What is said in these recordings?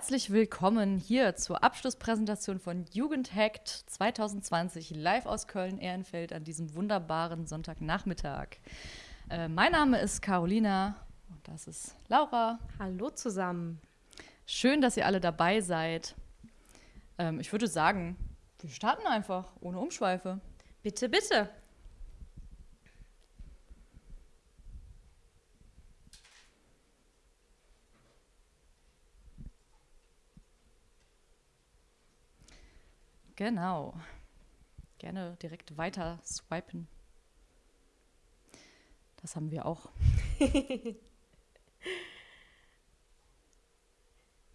Herzlich willkommen hier zur Abschlusspräsentation von Jugendhackt 2020 live aus Köln-Ehrenfeld an diesem wunderbaren Sonntagnachmittag. Äh, mein Name ist Carolina und das ist Laura. Hallo zusammen. Schön, dass ihr alle dabei seid. Ähm, ich würde sagen, wir starten einfach ohne Umschweife. Bitte, bitte. Genau. Gerne direkt weiter swipen. Das haben wir auch.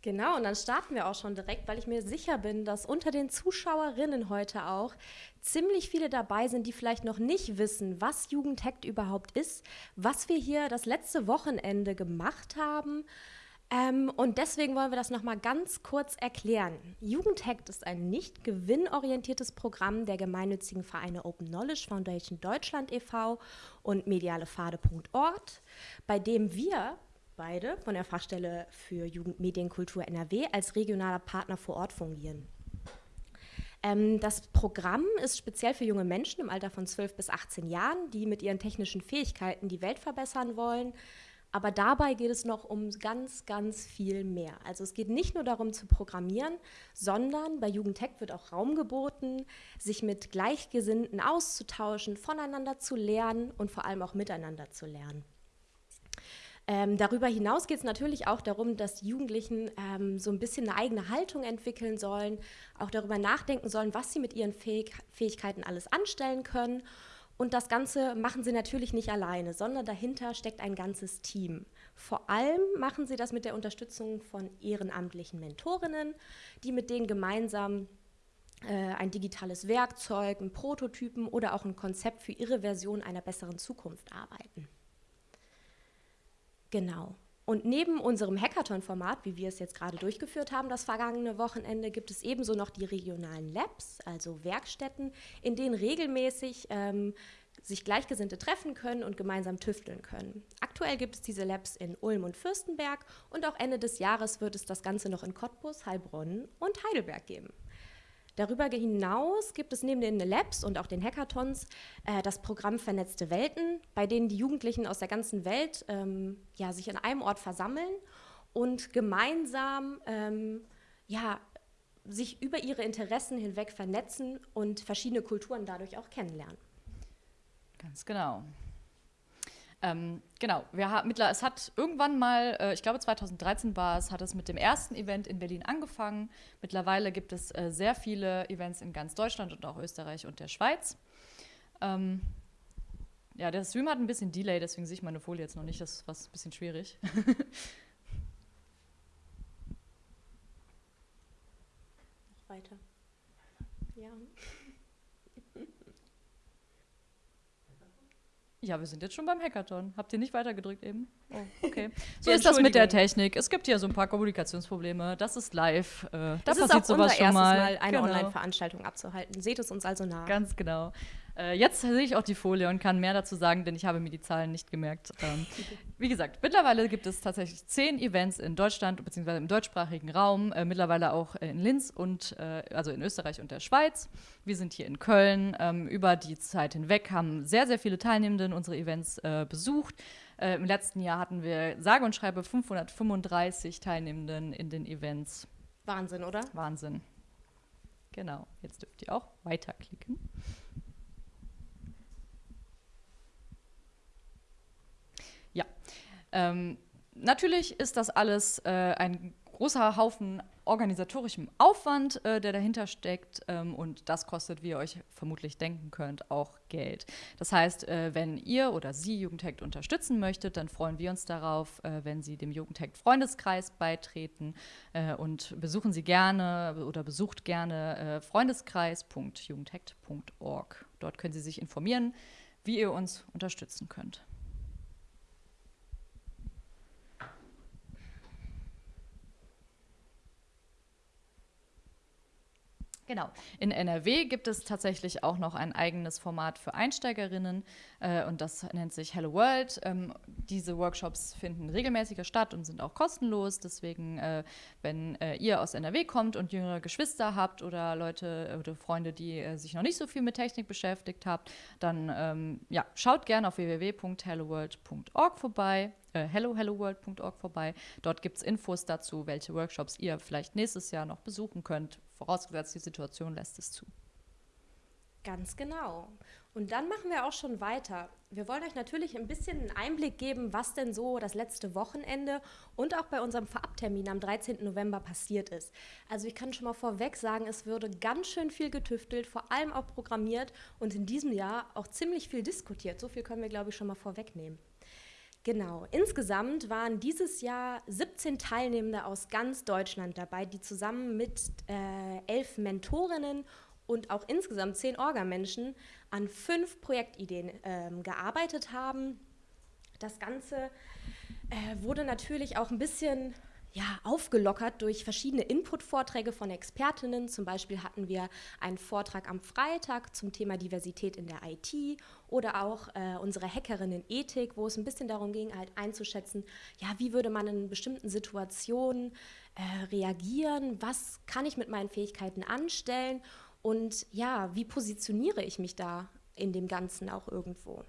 Genau, und dann starten wir auch schon direkt, weil ich mir sicher bin, dass unter den Zuschauerinnen heute auch ziemlich viele dabei sind, die vielleicht noch nicht wissen, was Jugendhackt überhaupt ist, was wir hier das letzte Wochenende gemacht haben ähm, und deswegen wollen wir das nochmal ganz kurz erklären. Jugendhackt ist ein nicht gewinnorientiertes Programm der gemeinnützigen Vereine Open Knowledge Foundation Deutschland e.V. und medialefade.org, bei dem wir beide von der Fachstelle für Jugendmedienkultur NRW als regionaler Partner vor Ort fungieren. Ähm, das Programm ist speziell für junge Menschen im Alter von 12 bis 18 Jahren, die mit ihren technischen Fähigkeiten die Welt verbessern wollen, aber dabei geht es noch um ganz, ganz viel mehr. Also es geht nicht nur darum zu programmieren, sondern bei Jugendtech wird auch Raum geboten, sich mit Gleichgesinnten auszutauschen, voneinander zu lernen und vor allem auch miteinander zu lernen. Ähm, darüber hinaus geht es natürlich auch darum, dass die Jugendlichen ähm, so ein bisschen eine eigene Haltung entwickeln sollen, auch darüber nachdenken sollen, was sie mit ihren Fähig Fähigkeiten alles anstellen können und das Ganze machen sie natürlich nicht alleine, sondern dahinter steckt ein ganzes Team. Vor allem machen sie das mit der Unterstützung von ehrenamtlichen Mentorinnen, die mit denen gemeinsam äh, ein digitales Werkzeug, einen Prototypen oder auch ein Konzept für ihre Version einer besseren Zukunft arbeiten. Genau. Und neben unserem Hackathon-Format, wie wir es jetzt gerade durchgeführt haben, das vergangene Wochenende, gibt es ebenso noch die regionalen Labs, also Werkstätten, in denen regelmäßig ähm, sich Gleichgesinnte treffen können und gemeinsam tüfteln können. Aktuell gibt es diese Labs in Ulm und Fürstenberg und auch Ende des Jahres wird es das Ganze noch in Cottbus, Heilbronn und Heidelberg geben. Darüber hinaus gibt es neben den Labs und auch den Hackathons äh, das Programm Vernetzte Welten, bei denen die Jugendlichen aus der ganzen Welt ähm, ja, sich an einem Ort versammeln und gemeinsam ähm, ja, sich über ihre Interessen hinweg vernetzen und verschiedene Kulturen dadurch auch kennenlernen. Ganz genau. Ähm, genau, wir haben, es hat irgendwann mal, äh, ich glaube 2013 war es, hat es mit dem ersten Event in Berlin angefangen. Mittlerweile gibt es äh, sehr viele Events in ganz Deutschland und auch Österreich und der Schweiz. Ähm, ja, der Stream hat ein bisschen Delay, deswegen sehe ich meine Folie jetzt noch nicht, das was ein bisschen schwierig. noch weiter. Ja. Ja, wir sind jetzt schon beim Hackathon. Habt ihr nicht weitergedrückt eben? Oh, okay. So ist das mit der Technik. Es gibt hier so ein paar Kommunikationsprobleme. Das ist live. Äh, da das passiert ist auch sowas unser schon mal. Mal eine genau. Online-Veranstaltung abzuhalten. Seht es uns also nach. Ganz genau. Äh, jetzt sehe ich auch die Folie und kann mehr dazu sagen, denn ich habe mir die Zahlen nicht gemerkt. Ähm, wie gesagt, mittlerweile gibt es tatsächlich zehn Events in Deutschland bzw. im deutschsprachigen Raum, äh, mittlerweile auch in Linz und äh, also in Österreich und der Schweiz. Wir sind hier in Köln. Ähm, über die Zeit hinweg haben sehr, sehr viele Teilnehmende unsere Events besucht. Im letzten Jahr hatten wir sage und schreibe 535 Teilnehmenden in den Events. Wahnsinn, oder? Wahnsinn. Genau, jetzt dürft ihr auch weiterklicken. Ja, ähm, natürlich ist das alles äh, ein großer Haufen organisatorischem Aufwand, äh, der dahinter steckt. Ähm, und das kostet, wie ihr euch vermutlich denken könnt, auch Geld. Das heißt, äh, wenn ihr oder Sie Jugendhackt unterstützen möchtet, dann freuen wir uns darauf, äh, wenn Sie dem Jugendhackt Freundeskreis beitreten äh, und besuchen Sie gerne oder besucht gerne äh, freundeskreis.jugendhackt.org. Dort können Sie sich informieren, wie ihr uns unterstützen könnt. Genau. In NRW gibt es tatsächlich auch noch ein eigenes Format für Einsteigerinnen äh, und das nennt sich Hello World. Ähm, diese Workshops finden regelmäßiger statt und sind auch kostenlos. Deswegen, äh, wenn äh, ihr aus NRW kommt und jüngere Geschwister habt oder Leute oder Freunde, die äh, sich noch nicht so viel mit Technik beschäftigt habt, dann ähm, ja, schaut gerne auf www.helloworld.org vorbei äh, hellohelloworld.org vorbei. Dort gibt es Infos dazu, welche Workshops ihr vielleicht nächstes Jahr noch besuchen könnt, vorausgesetzt die Situation lässt es zu. Ganz genau. Und dann machen wir auch schon weiter. Wir wollen euch natürlich ein bisschen einen Einblick geben, was denn so das letzte Wochenende und auch bei unserem Vorabtermin am 13. November passiert ist. Also ich kann schon mal vorweg sagen, es würde ganz schön viel getüftelt, vor allem auch programmiert und in diesem Jahr auch ziemlich viel diskutiert. So viel können wir, glaube ich, schon mal vorwegnehmen. Genau. Insgesamt waren dieses Jahr 17 Teilnehmende aus ganz Deutschland dabei, die zusammen mit äh, elf Mentorinnen und auch insgesamt zehn Orgamenschen an fünf Projektideen äh, gearbeitet haben. Das Ganze äh, wurde natürlich auch ein bisschen ja, aufgelockert durch verschiedene Input-Vorträge von Expertinnen. Zum Beispiel hatten wir einen Vortrag am Freitag zum Thema Diversität in der IT oder auch äh, unsere Hackerinnen-Ethik, wo es ein bisschen darum ging, halt einzuschätzen, ja, wie würde man in bestimmten Situationen äh, reagieren, was kann ich mit meinen Fähigkeiten anstellen und ja, wie positioniere ich mich da in dem Ganzen auch irgendwo.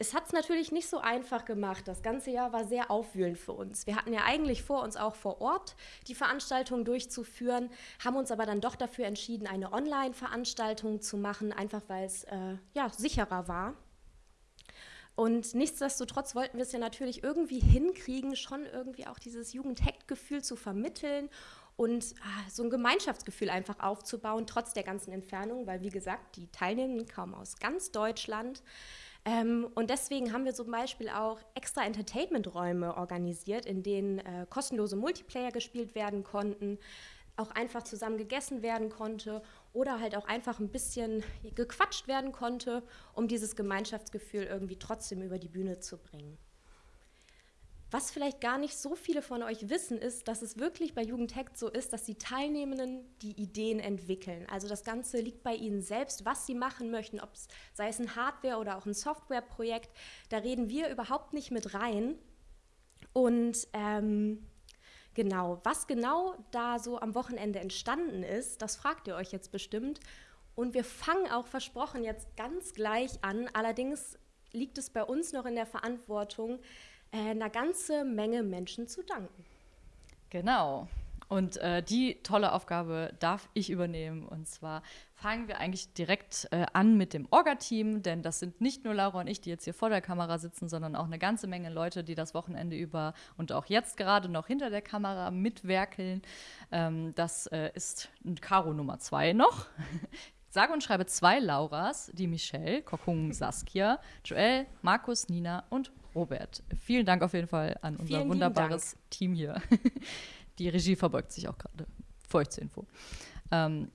Es hat es natürlich nicht so einfach gemacht. Das ganze Jahr war sehr aufwühlend für uns. Wir hatten ja eigentlich vor, uns auch vor Ort die Veranstaltung durchzuführen, haben uns aber dann doch dafür entschieden, eine Online-Veranstaltung zu machen, einfach weil es äh, ja, sicherer war. Und nichtsdestotrotz wollten wir es ja natürlich irgendwie hinkriegen, schon irgendwie auch dieses Jugendhackt-Gefühl zu vermitteln und ah, so ein Gemeinschaftsgefühl einfach aufzubauen, trotz der ganzen Entfernung, weil wie gesagt, die Teilnehmenden kamen aus ganz Deutschland. Ähm, und deswegen haben wir zum Beispiel auch extra Entertainment-Räume organisiert, in denen äh, kostenlose Multiplayer gespielt werden konnten, auch einfach zusammen gegessen werden konnte oder halt auch einfach ein bisschen gequatscht werden konnte, um dieses Gemeinschaftsgefühl irgendwie trotzdem über die Bühne zu bringen. Was vielleicht gar nicht so viele von euch wissen, ist, dass es wirklich bei Jugendhack so ist, dass die Teilnehmenden die Ideen entwickeln. Also das Ganze liegt bei ihnen selbst, was sie machen möchten, ob es sei es ein Hardware- oder auch ein Softwareprojekt. Da reden wir überhaupt nicht mit rein. Und ähm, genau, was genau da so am Wochenende entstanden ist, das fragt ihr euch jetzt bestimmt. Und wir fangen auch versprochen jetzt ganz gleich an. Allerdings liegt es bei uns noch in der Verantwortung, äh, einer ganze Menge Menschen zu danken. Genau. Und äh, die tolle Aufgabe darf ich übernehmen. Und zwar fangen wir eigentlich direkt äh, an mit dem Orga-Team, denn das sind nicht nur Laura und ich, die jetzt hier vor der Kamera sitzen, sondern auch eine ganze Menge Leute, die das Wochenende über und auch jetzt gerade noch hinter der Kamera mitwerkeln. Ähm, das äh, ist Caro Nummer zwei noch. Sage und schreibe zwei Lauras, die Michelle, Kokung Saskia, Joel, Markus, Nina und Robert. Vielen Dank auf jeden Fall an unser Vielen wunderbares Team hier. Die Regie verbeugt sich auch gerade. Für euch zur Info. Ähm,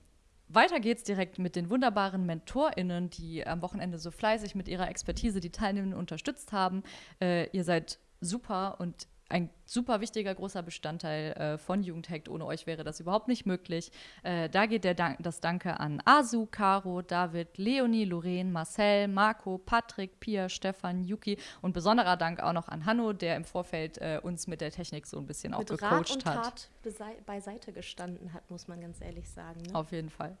weiter geht's direkt mit den wunderbaren MentorInnen, die am Wochenende so fleißig mit ihrer Expertise die Teilnehmenden unterstützt haben. Äh, ihr seid super und ein super wichtiger, großer Bestandteil äh, von Jugendhackt. Ohne euch wäre das überhaupt nicht möglich. Äh, da geht der Dank, das Danke an Asu, Caro, David, Leonie, Lorraine, Marcel, Marco, Patrick, Pia, Stefan, Yuki und besonderer Dank auch noch an Hanno, der im Vorfeld äh, uns mit der Technik so ein bisschen auch mit gecoacht Rat und hat. Tat beiseite gestanden hat, muss man ganz ehrlich sagen. Ne? Auf jeden Fall.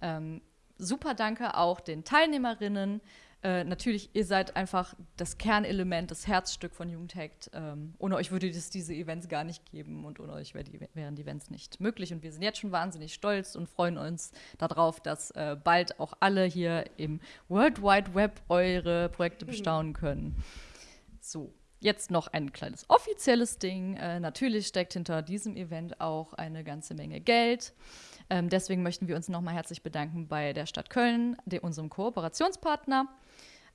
Ähm, super Danke auch den Teilnehmerinnen. Äh, natürlich, ihr seid einfach das Kernelement, das Herzstück von Jugendhackt. Ähm, ohne euch würde es diese Events gar nicht geben und ohne euch wär die, wären die Events nicht möglich. Und wir sind jetzt schon wahnsinnig stolz und freuen uns darauf, dass äh, bald auch alle hier im World Wide Web eure Projekte mhm. bestaunen können. So. Jetzt noch ein kleines offizielles Ding. Äh, natürlich steckt hinter diesem Event auch eine ganze Menge Geld. Ähm, deswegen möchten wir uns nochmal herzlich bedanken bei der Stadt Köln, unserem Kooperationspartner.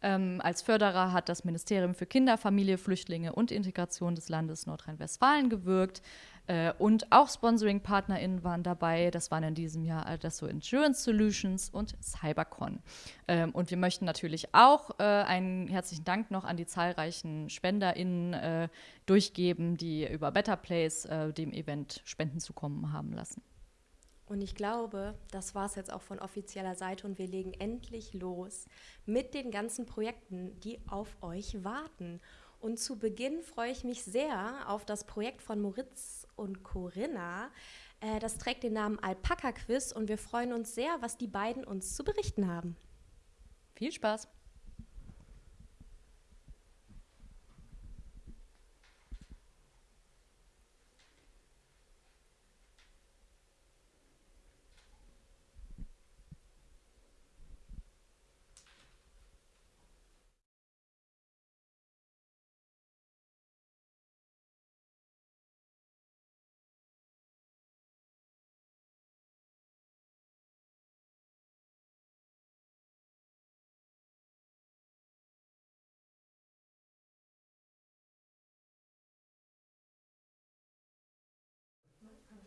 Ähm, als Förderer hat das Ministerium für Kinder, Familie, Flüchtlinge und Integration des Landes Nordrhein-Westfalen gewirkt. Äh, und auch Sponsoring-PartnerInnen waren dabei. Das waren in diesem Jahr Adesso Insurance Solutions und Cybercon. Ähm, und wir möchten natürlich auch äh, einen herzlichen Dank noch an die zahlreichen SpenderInnen äh, durchgeben, die über Better Place äh, dem Event Spenden zukommen haben lassen. Und ich glaube, das war es jetzt auch von offizieller Seite und wir legen endlich los mit den ganzen Projekten, die auf euch warten. Und zu Beginn freue ich mich sehr auf das Projekt von Moritz und Corinna. Äh, das trägt den Namen Alpaka Quiz und wir freuen uns sehr, was die beiden uns zu berichten haben. Viel Spaß!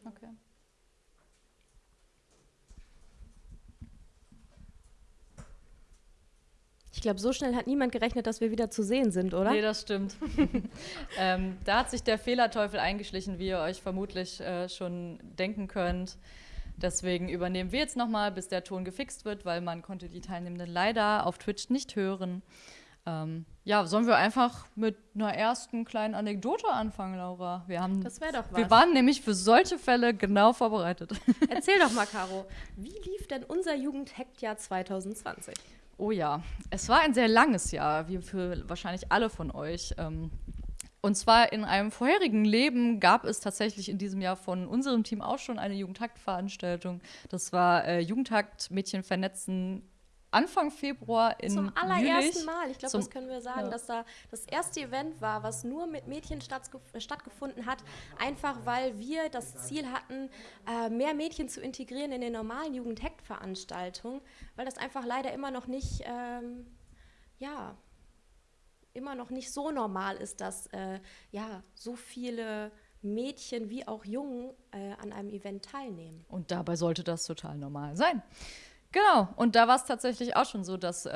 Okay. Ich glaube, so schnell hat niemand gerechnet, dass wir wieder zu sehen sind, oder? Nee, das stimmt. ähm, da hat sich der Fehlerteufel eingeschlichen, wie ihr euch vermutlich äh, schon denken könnt. Deswegen übernehmen wir jetzt nochmal, bis der Ton gefixt wird, weil man konnte die Teilnehmenden leider auf Twitch nicht hören. Ähm, ja, sollen wir einfach mit einer ersten kleinen Anekdote anfangen, Laura? Wir haben, das wäre doch was. Wir waren nämlich für solche Fälle genau vorbereitet. Erzähl doch mal, Caro, wie lief denn unser Jugendhackjahr 2020? Oh ja, es war ein sehr langes Jahr, wie für wahrscheinlich alle von euch. Ähm, und zwar in einem vorherigen Leben gab es tatsächlich in diesem Jahr von unserem Team auch schon eine Jugendhakt-Veranstaltung. Das war äh, Jugendhakt Mädchen vernetzen Anfang Februar in Zum allerersten Jülich, Mal, ich glaube, das können wir sagen, ja. dass da das erste Event war, was nur mit Mädchen stattgefunden hat, einfach weil wir das Ziel hatten, äh, mehr Mädchen zu integrieren in den normalen Jugendhackt-Veranstaltungen, weil das einfach leider immer noch nicht, ähm, ja, immer noch nicht so normal ist, dass äh, ja, so viele Mädchen wie auch Jungen äh, an einem Event teilnehmen. Und dabei sollte das total normal sein. Genau, und da war es tatsächlich auch schon so, dass äh,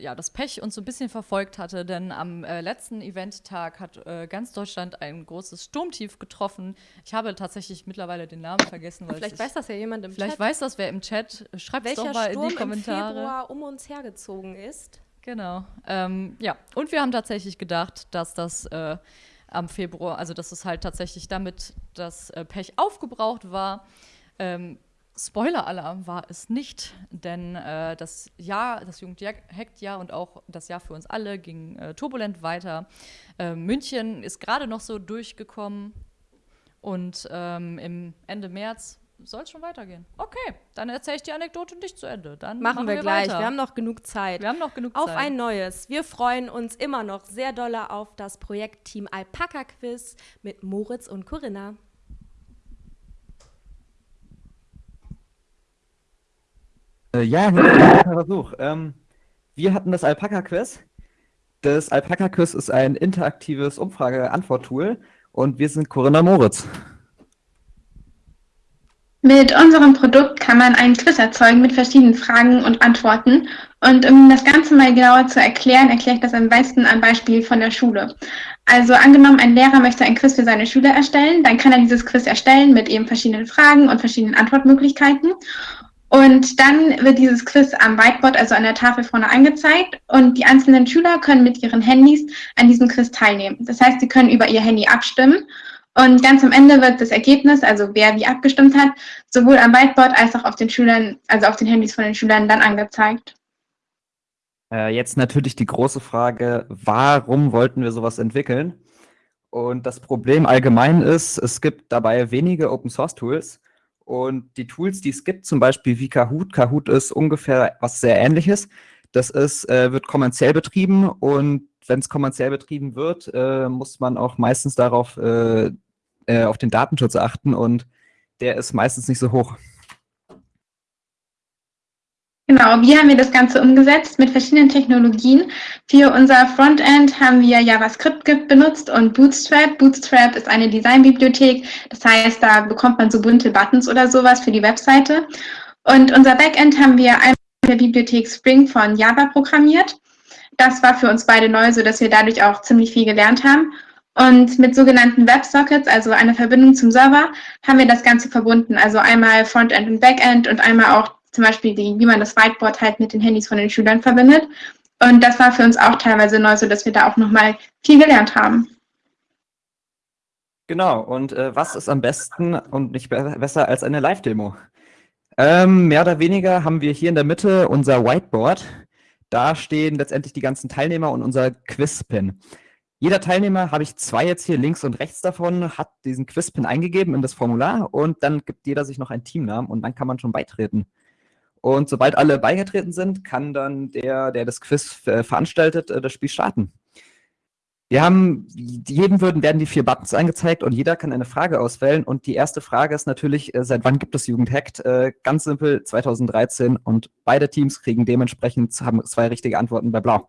ja, das Pech uns so ein bisschen verfolgt hatte, denn am äh, letzten Eventtag hat äh, ganz Deutschland ein großes Sturmtief getroffen. Ich habe tatsächlich mittlerweile den Namen vergessen. Weil vielleicht weiß das ja jemand im vielleicht Chat. Vielleicht weiß das wer im Chat. Schreibt es doch mal Sturm in die Kommentare. Im Februar um uns hergezogen ist. Genau. Ähm, ja, und wir haben tatsächlich gedacht, dass das äh, am Februar, also dass es halt tatsächlich damit das äh, Pech aufgebraucht war. Ähm, Spoiler-Alarm war es nicht, denn äh, das Jahr, das Jugendhackt-Jahr und auch das Jahr für uns alle ging äh, turbulent weiter. Äh, München ist gerade noch so durchgekommen und ähm, im Ende März soll es schon weitergehen. Okay, dann erzähle ich die Anekdote nicht zu Ende. Dann machen, machen wir, wir, gleich. Weiter. Wir haben noch genug Zeit. Wir haben noch genug auf Zeit. Auf ein neues. Wir freuen uns immer noch sehr doll auf das Projekt Team Alpaka Quiz mit Moritz und Corinna. Äh, ja, Versuch. Ähm, wir hatten das Alpaka-Quiz. Das Alpaka-Quiz ist ein interaktives Umfrage-Antwort-Tool und wir sind Corinna Moritz. Mit unserem Produkt kann man einen Quiz erzeugen mit verschiedenen Fragen und Antworten. Und um das Ganze mal genauer zu erklären, erkläre ich das am besten am Beispiel von der Schule. Also angenommen, ein Lehrer möchte ein Quiz für seine Schüler erstellen, dann kann er dieses Quiz erstellen mit eben verschiedenen Fragen und verschiedenen Antwortmöglichkeiten. Und dann wird dieses Quiz am Whiteboard, also an der Tafel vorne angezeigt und die einzelnen Schüler können mit ihren Handys an diesem Quiz teilnehmen. Das heißt, sie können über ihr Handy abstimmen und ganz am Ende wird das Ergebnis, also wer wie abgestimmt hat, sowohl am Whiteboard als auch auf den Schülern, also auf den Handys von den Schülern dann angezeigt. Äh, jetzt natürlich die große Frage, warum wollten wir sowas entwickeln? Und das Problem allgemein ist, es gibt dabei wenige Open-Source-Tools und die Tools, die es gibt, zum Beispiel wie Kahoot, Kahoot ist ungefähr was sehr ähnliches. Das ist, äh, wird kommerziell betrieben und wenn es kommerziell betrieben wird, äh, muss man auch meistens darauf äh, äh auf den Datenschutz achten und der ist meistens nicht so hoch. Genau, wie haben wir das Ganze umgesetzt mit verschiedenen Technologien. Für unser Frontend haben wir JavaScript benutzt und Bootstrap. Bootstrap ist eine Designbibliothek, das heißt, da bekommt man so bunte Buttons oder sowas für die Webseite. Und unser Backend haben wir einmal mit der Bibliothek Spring von Java programmiert. Das war für uns beide neu, sodass wir dadurch auch ziemlich viel gelernt haben. Und mit sogenannten WebSockets, also einer Verbindung zum Server, haben wir das Ganze verbunden. Also einmal Frontend und Backend und einmal auch zum Beispiel, die, wie man das Whiteboard halt mit den Handys von den Schülern verbindet. Und das war für uns auch teilweise neu, sodass wir da auch nochmal viel gelernt haben. Genau, und äh, was ist am besten und nicht be besser als eine Live-Demo? Ähm, mehr oder weniger haben wir hier in der Mitte unser Whiteboard. Da stehen letztendlich die ganzen Teilnehmer und unser Quiz-Pin. Jeder Teilnehmer, habe ich zwei jetzt hier links und rechts davon, hat diesen Quiz-Pin eingegeben in das Formular und dann gibt jeder sich noch einen Teamnamen und dann kann man schon beitreten. Und sobald alle beigetreten sind, kann dann der, der das Quiz äh, veranstaltet, äh, das Spiel starten. Wir haben, jedem würden, werden die vier Buttons angezeigt und jeder kann eine Frage auswählen. Und die erste Frage ist natürlich, äh, seit wann gibt es Jugendhackt? Ganz simpel, 2013. Und beide Teams kriegen dementsprechend, haben zwei richtige Antworten bei Blau.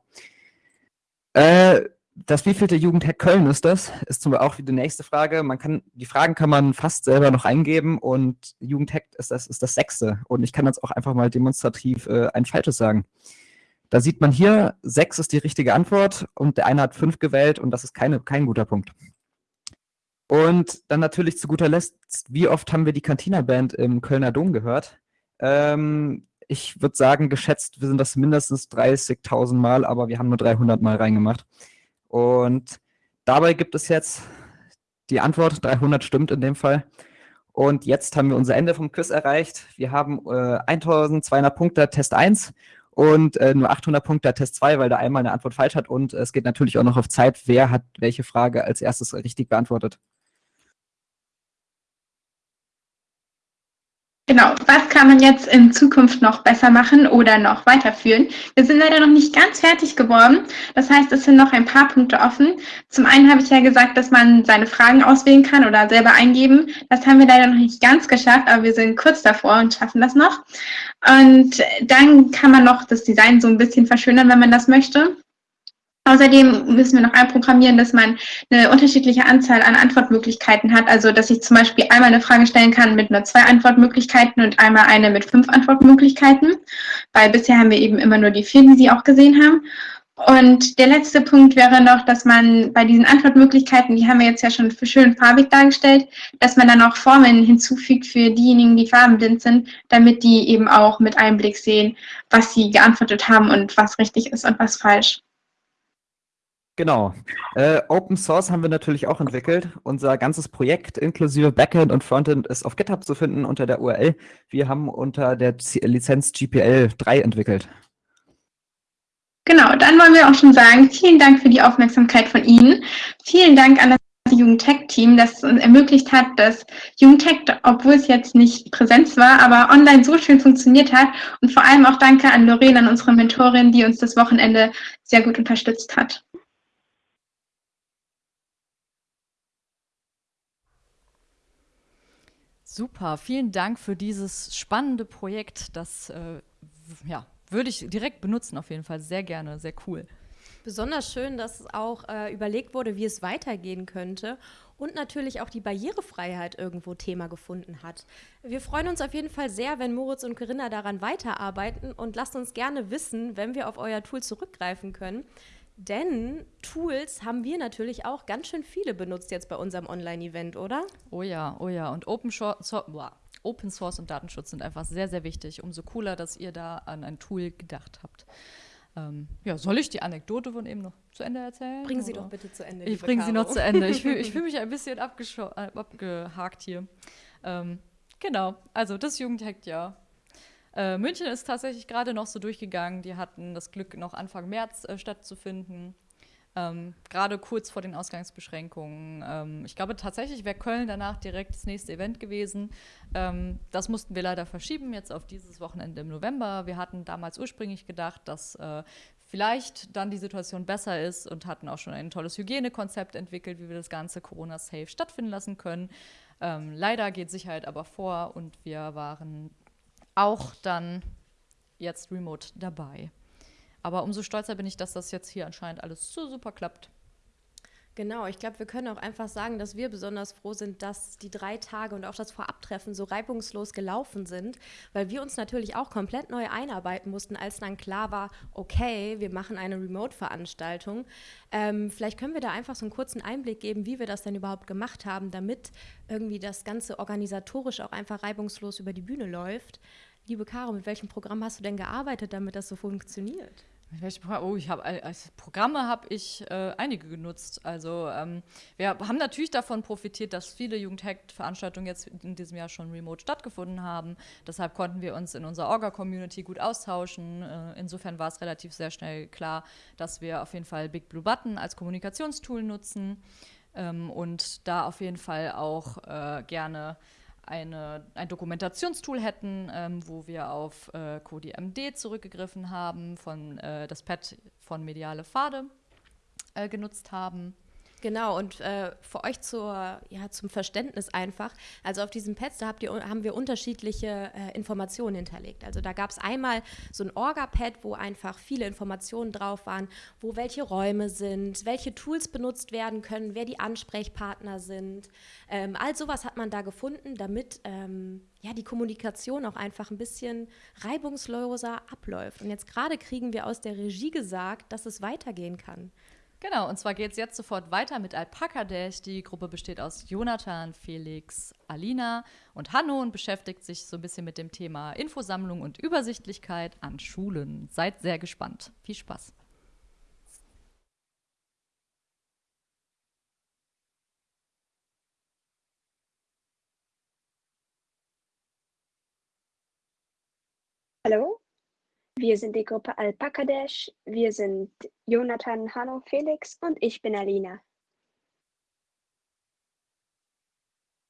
Äh, das wievielte Jugendhack Köln ist das? Ist zum Beispiel auch die nächste Frage. Man kann, die Fragen kann man fast selber noch eingeben und Jugendhack ist das, ist das sechste. Und ich kann jetzt auch einfach mal demonstrativ äh, ein falsches sagen. Da sieht man hier, sechs ist die richtige Antwort und der eine hat fünf gewählt und das ist keine, kein guter Punkt. Und dann natürlich zu guter Letzt, wie oft haben wir die Cantina-Band im Kölner Dom gehört? Ähm, ich würde sagen, geschätzt wir sind das mindestens 30.000 Mal, aber wir haben nur 300 Mal reingemacht. Und dabei gibt es jetzt die Antwort, 300 stimmt in dem Fall. Und jetzt haben wir unser Ende vom Quiz erreicht. Wir haben äh, 1200 Punkte Test 1 und äh, nur 800 Punkte Test 2, weil da einmal eine Antwort falsch hat. Und es geht natürlich auch noch auf Zeit, wer hat welche Frage als erstes richtig beantwortet. Genau, was kann man jetzt in Zukunft noch besser machen oder noch weiterführen? Wir sind leider noch nicht ganz fertig geworden. Das heißt, es sind noch ein paar Punkte offen. Zum einen habe ich ja gesagt, dass man seine Fragen auswählen kann oder selber eingeben. Das haben wir leider noch nicht ganz geschafft, aber wir sind kurz davor und schaffen das noch. Und dann kann man noch das Design so ein bisschen verschönern, wenn man das möchte. Außerdem müssen wir noch einprogrammieren, dass man eine unterschiedliche Anzahl an Antwortmöglichkeiten hat. Also, dass ich zum Beispiel einmal eine Frage stellen kann mit nur zwei Antwortmöglichkeiten und einmal eine mit fünf Antwortmöglichkeiten. Weil bisher haben wir eben immer nur die vier, die Sie auch gesehen haben. Und der letzte Punkt wäre noch, dass man bei diesen Antwortmöglichkeiten, die haben wir jetzt ja schon schön farbig dargestellt, dass man dann auch Formeln hinzufügt für diejenigen, die farbenblind sind, damit die eben auch mit einem Blick sehen, was sie geantwortet haben und was richtig ist und was falsch. Genau. Äh, Open Source haben wir natürlich auch entwickelt. Unser ganzes Projekt inklusive Backend und Frontend ist auf GitHub zu finden unter der URL. Wir haben unter der Lizenz GPL 3 entwickelt. Genau, dann wollen wir auch schon sagen, vielen Dank für die Aufmerksamkeit von Ihnen. Vielen Dank an das Jugendtech-Team, das uns ermöglicht hat, dass Jugendtech, obwohl es jetzt nicht Präsenz war, aber online so schön funktioniert hat. Und vor allem auch danke an Lorraine, an unsere Mentorin, die uns das Wochenende sehr gut unterstützt hat. Super, vielen Dank für dieses spannende Projekt. Das äh, ja, würde ich direkt benutzen, auf jeden Fall. Sehr gerne, sehr cool. Besonders schön, dass auch äh, überlegt wurde, wie es weitergehen könnte und natürlich auch die Barrierefreiheit irgendwo Thema gefunden hat. Wir freuen uns auf jeden Fall sehr, wenn Moritz und Corinna daran weiterarbeiten und lasst uns gerne wissen, wenn wir auf euer Tool zurückgreifen können. Denn Tools haben wir natürlich auch ganz schön viele benutzt jetzt bei unserem Online-Event, oder? Oh ja, oh ja. Und Open, so Open Source und Datenschutz sind einfach sehr, sehr wichtig. Umso cooler, dass ihr da an ein Tool gedacht habt. Ähm, ja, soll ich die Anekdote von eben noch zu Ende erzählen? Bringen Sie doch bitte zu Ende. Ich bringe sie noch zu Ende. Ich fühle fühl mich ein bisschen äh, abgehakt hier. Ähm, genau, also das Jugendhack, ja. Äh, München ist tatsächlich gerade noch so durchgegangen. Die hatten das Glück, noch Anfang März äh, stattzufinden. Ähm, gerade kurz vor den Ausgangsbeschränkungen. Ähm, ich glaube tatsächlich wäre Köln danach direkt das nächste Event gewesen. Ähm, das mussten wir leider verschieben, jetzt auf dieses Wochenende im November. Wir hatten damals ursprünglich gedacht, dass äh, vielleicht dann die Situation besser ist und hatten auch schon ein tolles Hygienekonzept entwickelt, wie wir das Ganze Corona-safe stattfinden lassen können. Ähm, leider geht Sicherheit aber vor und wir waren auch dann jetzt remote dabei. Aber umso stolzer bin ich, dass das jetzt hier anscheinend alles so super klappt. Genau, ich glaube, wir können auch einfach sagen, dass wir besonders froh sind, dass die drei Tage und auch das Vorabtreffen so reibungslos gelaufen sind, weil wir uns natürlich auch komplett neu einarbeiten mussten, als dann klar war, okay, wir machen eine Remote-Veranstaltung. Ähm, vielleicht können wir da einfach so einen kurzen Einblick geben, wie wir das denn überhaupt gemacht haben, damit irgendwie das Ganze organisatorisch auch einfach reibungslos über die Bühne läuft. Liebe Caro, mit welchem Programm hast du denn gearbeitet, damit das so funktioniert? Oh, ich habe als Programme habe ich äh, einige genutzt. Also ähm, wir haben natürlich davon profitiert, dass viele Jugendhack-Veranstaltungen jetzt in diesem Jahr schon remote stattgefunden haben. Deshalb konnten wir uns in unserer Orga-Community gut austauschen. Äh, insofern war es relativ sehr schnell klar, dass wir auf jeden Fall Big Blue Button als Kommunikationstool nutzen ähm, und da auf jeden Fall auch äh, gerne eine, ein Dokumentationstool hätten, ähm, wo wir auf äh, CodiMD zurückgegriffen haben, von äh, das Pad von Mediale Pfade äh, genutzt haben. Genau, und äh, für euch zur, ja, zum Verständnis einfach, also auf diesem Pads, da habt ihr, haben wir unterschiedliche äh, Informationen hinterlegt. Also da gab es einmal so ein Orga-Pad, wo einfach viele Informationen drauf waren, wo welche Räume sind, welche Tools benutzt werden können, wer die Ansprechpartner sind. Ähm, all sowas hat man da gefunden, damit ähm, ja, die Kommunikation auch einfach ein bisschen reibungsloser abläuft. Und jetzt gerade kriegen wir aus der Regie gesagt, dass es weitergehen kann. Genau, und zwar geht es jetzt sofort weiter mit Alpaka Dash. Die Gruppe besteht aus Jonathan, Felix, Alina und Hanno und beschäftigt sich so ein bisschen mit dem Thema Infosammlung und Übersichtlichkeit an Schulen. Seid sehr gespannt. Viel Spaß. Hallo, wir sind die Gruppe Alpaka Dash. Wir sind Jonathan, Hanno, Felix und ich bin Alina.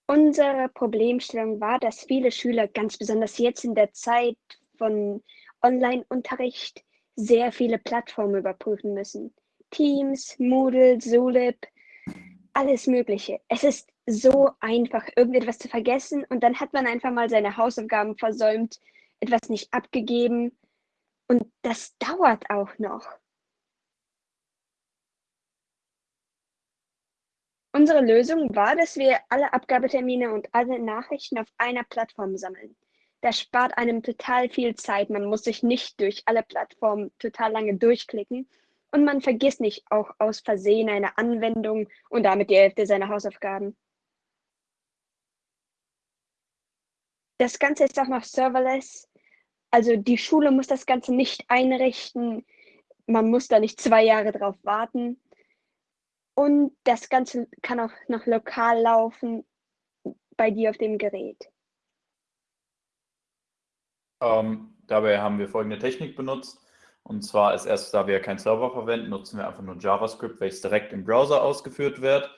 Unsere Problemstellung war, dass viele Schüler, ganz besonders jetzt in der Zeit von Online-Unterricht, sehr viele Plattformen überprüfen müssen. Teams, Moodle, Zulip, alles Mögliche. Es ist so einfach, irgendetwas zu vergessen und dann hat man einfach mal seine Hausaufgaben versäumt, etwas nicht abgegeben und das dauert auch noch. Unsere Lösung war, dass wir alle Abgabetermine und alle Nachrichten auf einer Plattform sammeln. Das spart einem total viel Zeit. Man muss sich nicht durch alle Plattformen total lange durchklicken und man vergisst nicht auch aus Versehen eine Anwendung und damit die Hälfte seiner Hausaufgaben. Das Ganze ist auch noch serverless. Also die Schule muss das Ganze nicht einrichten. Man muss da nicht zwei Jahre drauf warten. Und das Ganze kann auch noch lokal laufen bei dir auf dem Gerät. Ähm, dabei haben wir folgende Technik benutzt. Und zwar als erstes, da wir keinen Server verwenden, nutzen wir einfach nur JavaScript, welches direkt im Browser ausgeführt wird.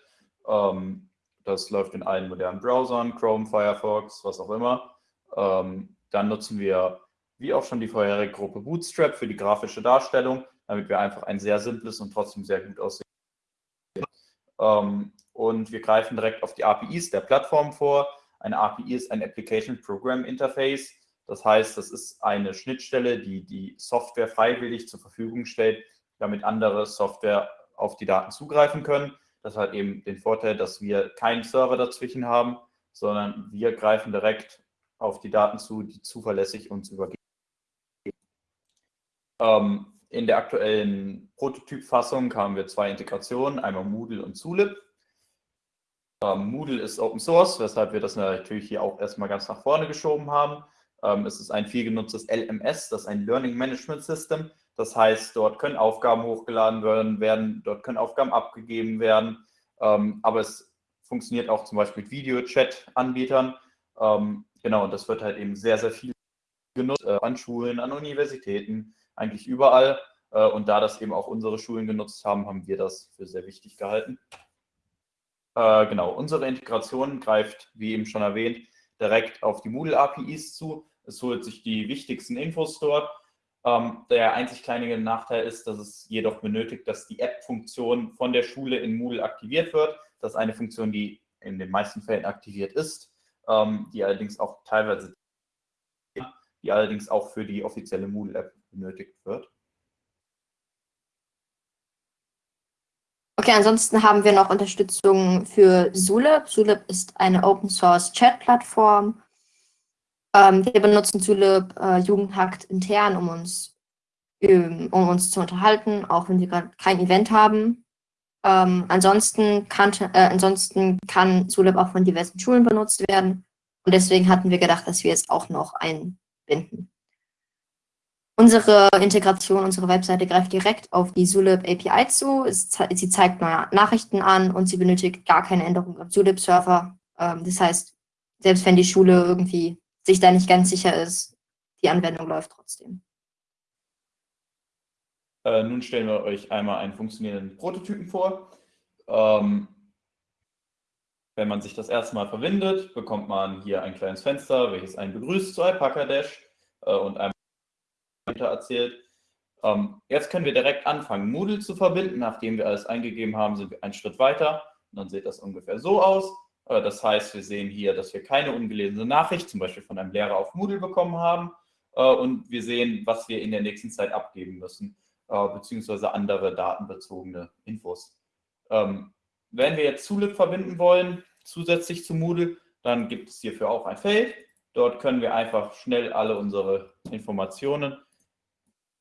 Ähm, das läuft in allen modernen Browsern, Chrome, Firefox, was auch immer. Ähm, dann nutzen wir wie auch schon die vorherige Gruppe Bootstrap für die grafische Darstellung, damit wir einfach ein sehr simples und trotzdem sehr gut aussehen. Ähm, und wir greifen direkt auf die APIs der Plattform vor. Eine API ist ein Application Program Interface. Das heißt, das ist eine Schnittstelle, die die Software freiwillig zur Verfügung stellt, damit andere Software auf die Daten zugreifen können. Das hat eben den Vorteil, dass wir keinen Server dazwischen haben, sondern wir greifen direkt auf die Daten zu, die zuverlässig uns übergeben. Ähm, in der aktuellen Prototypfassung haben wir zwei Integrationen, einmal Moodle und Zulip. Ähm, Moodle ist Open Source, weshalb wir das natürlich hier auch erstmal ganz nach vorne geschoben haben. Ähm, es ist ein viel genutztes LMS, das ist ein Learning Management System. Das heißt, dort können Aufgaben hochgeladen werden, dort können Aufgaben abgegeben werden. Ähm, aber es funktioniert auch zum Beispiel mit Video-Chat-Anbietern. Ähm, genau, und das wird halt eben sehr, sehr viel genutzt äh, an Schulen, an Universitäten, eigentlich überall. Äh, und da das eben auch unsere Schulen genutzt haben, haben wir das für sehr wichtig gehalten. Äh, genau, unsere Integration greift, wie eben schon erwähnt, direkt auf die Moodle-APIs zu. Es holt sich die wichtigsten Infos dort. Ähm, der einzig kleine Nachteil ist, dass es jedoch benötigt, dass die App-Funktion von der Schule in Moodle aktiviert wird. Das ist eine Funktion, die in den meisten Fällen aktiviert ist, ähm, die allerdings auch teilweise, die allerdings auch für die offizielle Moodle-App benötigt wird. Okay, ansonsten haben wir noch Unterstützung für Zulip. Zulip ist eine Open Source Chat Plattform. Ähm, wir benutzen Zulip äh, Jugendhakt intern, um uns, ähm, um uns zu unterhalten, auch wenn wir gerade kein Event haben. Ähm, ansonsten, kann, äh, ansonsten kann Zulip auch von diversen Schulen benutzt werden. Und deswegen hatten wir gedacht, dass wir es auch noch einbinden. Unsere Integration, unsere Webseite greift direkt auf die Zulip API zu. sie zeigt neue Nachrichten an und sie benötigt gar keine Änderung am Zulip-Server. Ähm, das heißt, selbst wenn die Schule irgendwie sich da nicht ganz sicher ist, die Anwendung läuft trotzdem. Äh, nun stellen wir euch einmal einen funktionierenden Prototypen vor. Ähm, wenn man sich das erste Mal verwendet, bekommt man hier ein kleines Fenster, welches einen begrüßt zu Alpaca Dash äh, und einem erzählt. Ähm, jetzt können wir direkt anfangen, Moodle zu verbinden. Nachdem wir alles eingegeben haben, sind wir einen Schritt weiter. Und dann sieht das ungefähr so aus. Äh, das heißt, wir sehen hier, dass wir keine ungelesene Nachricht, zum Beispiel von einem Lehrer auf Moodle bekommen haben. Äh, und wir sehen, was wir in der nächsten Zeit abgeben müssen, äh, beziehungsweise andere datenbezogene Infos. Ähm, wenn wir jetzt Zulip verbinden wollen, zusätzlich zu Moodle, dann gibt es hierfür auch ein Feld. Dort können wir einfach schnell alle unsere Informationen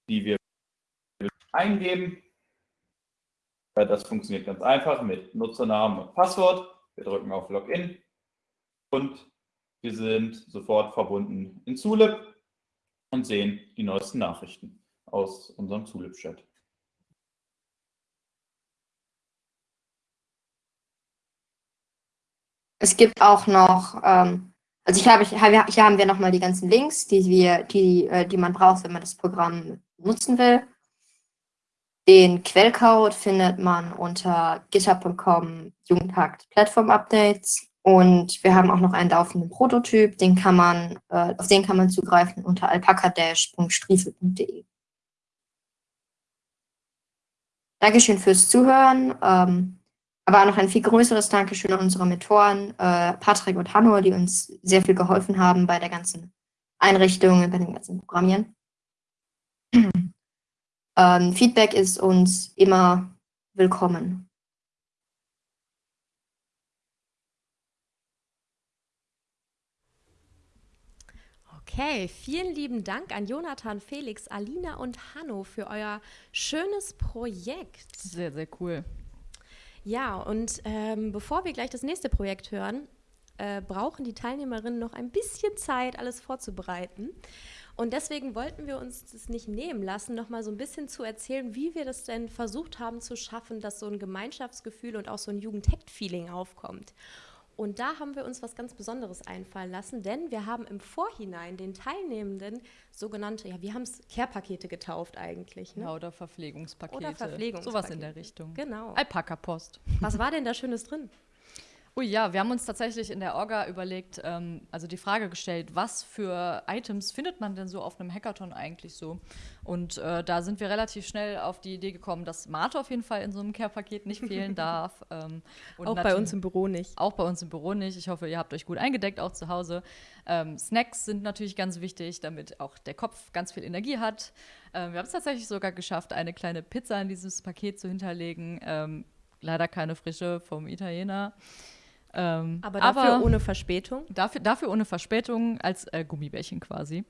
die wir eingeben. Das funktioniert ganz einfach mit Nutzernamen und Passwort. Wir drücken auf Login und wir sind sofort verbunden in Zulip und sehen die neuesten Nachrichten aus unserem Zulip-Chat. Es gibt auch noch ähm, also ich habe, hier haben wir nochmal die ganzen Links, die, wir, die, äh, die man braucht, wenn man das Programm nutzen will. Den Quellcode findet man unter github.com Jugendhakt Platform Updates. Und wir haben auch noch einen laufenden Prototyp, den kann man, äh, auf den kann man zugreifen unter alpacadash.striefel.de. Dankeschön fürs Zuhören. Ähm, aber auch noch ein viel größeres Dankeschön an unsere Mentoren, äh, Patrick und Hanno, die uns sehr viel geholfen haben bei der ganzen Einrichtung, bei dem ganzen Programmieren. ähm, Feedback ist uns immer willkommen. Okay, vielen lieben Dank an Jonathan, Felix, Alina und Hanno für euer schönes Projekt. Sehr, sehr cool. Ja, und ähm, bevor wir gleich das nächste Projekt hören, äh, brauchen die Teilnehmerinnen noch ein bisschen Zeit, alles vorzubereiten. Und deswegen wollten wir uns das nicht nehmen lassen, noch mal so ein bisschen zu erzählen, wie wir das denn versucht haben zu schaffen, dass so ein Gemeinschaftsgefühl und auch so ein Jugendhackt-Feeling aufkommt. Und da haben wir uns was ganz Besonderes einfallen lassen, denn wir haben im Vorhinein den Teilnehmenden sogenannte, ja, wir haben es Care-Pakete getauft eigentlich. Ne? Ja, oder Verpflegungspakete. Oder Verpflegungspakete. Sowas in der Richtung. Genau. Alpaka-Post. Was war denn da Schönes drin? Ui, ja, wir haben uns tatsächlich in der Orga überlegt, ähm, also die Frage gestellt, was für Items findet man denn so auf einem Hackathon eigentlich so? Und äh, da sind wir relativ schnell auf die Idee gekommen, dass Mate auf jeden Fall in so einem Care-Paket nicht fehlen darf. Ähm, auch bei uns im Büro nicht. Auch bei uns im Büro nicht. Ich hoffe, ihr habt euch gut eingedeckt, auch zu Hause. Ähm, Snacks sind natürlich ganz wichtig, damit auch der Kopf ganz viel Energie hat. Ähm, wir haben es tatsächlich sogar geschafft, eine kleine Pizza in dieses Paket zu hinterlegen. Ähm, leider keine frische vom Italiener. Ähm, aber dafür aber ohne Verspätung? Dafür, dafür ohne Verspätung als äh, Gummibärchen quasi.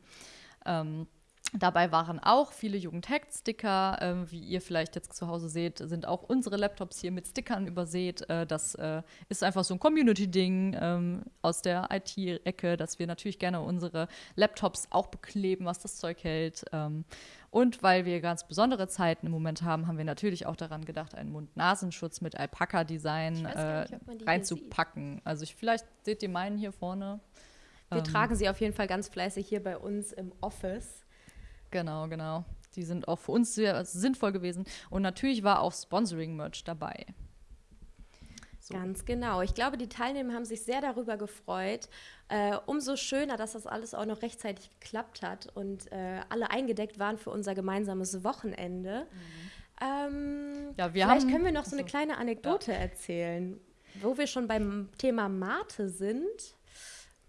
Ähm, Dabei waren auch viele Jugendhack-Sticker. Äh, wie ihr vielleicht jetzt zu Hause seht, sind auch unsere Laptops hier mit Stickern übersät. Äh, das äh, ist einfach so ein Community-Ding ähm, aus der IT-Ecke, dass wir natürlich gerne unsere Laptops auch bekleben, was das Zeug hält. Ähm, und weil wir ganz besondere Zeiten im Moment haben, haben wir natürlich auch daran gedacht, einen Mund-Nasenschutz mit Alpaka-Design äh, reinzupacken. Also ich, vielleicht seht ihr meinen hier vorne. Wir ähm, tragen sie auf jeden Fall ganz fleißig hier bei uns im Office. Genau, genau. Die sind auch für uns sehr sinnvoll gewesen. Und natürlich war auch Sponsoring-Merch dabei. So. Ganz genau. Ich glaube, die Teilnehmer haben sich sehr darüber gefreut. Äh, umso schöner, dass das alles auch noch rechtzeitig geklappt hat und äh, alle eingedeckt waren für unser gemeinsames Wochenende. Mhm. Ähm, ja, wir vielleicht haben, können wir noch so eine kleine Anekdote ja. erzählen, wo wir schon beim Thema Mate sind.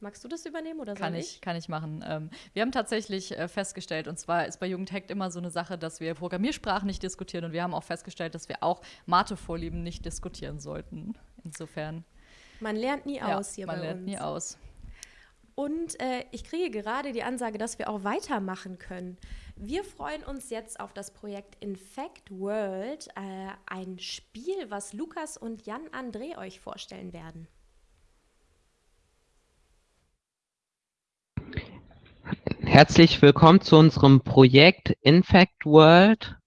Magst du das übernehmen oder kann soll ich? Kann ich machen. Ähm, wir haben tatsächlich äh, festgestellt, und zwar ist bei Jugendhackt immer so eine Sache, dass wir Programmiersprachen nicht diskutieren und wir haben auch festgestellt, dass wir auch Mathe-Vorlieben nicht diskutieren sollten. Insofern. Man lernt nie ja, aus hier man bei lernt uns. nie aus. Und äh, ich kriege gerade die Ansage, dass wir auch weitermachen können. Wir freuen uns jetzt auf das Projekt Infect World, äh, ein Spiel, was Lukas und Jan André euch vorstellen werden. Herzlich willkommen zu unserem Projekt Infect World.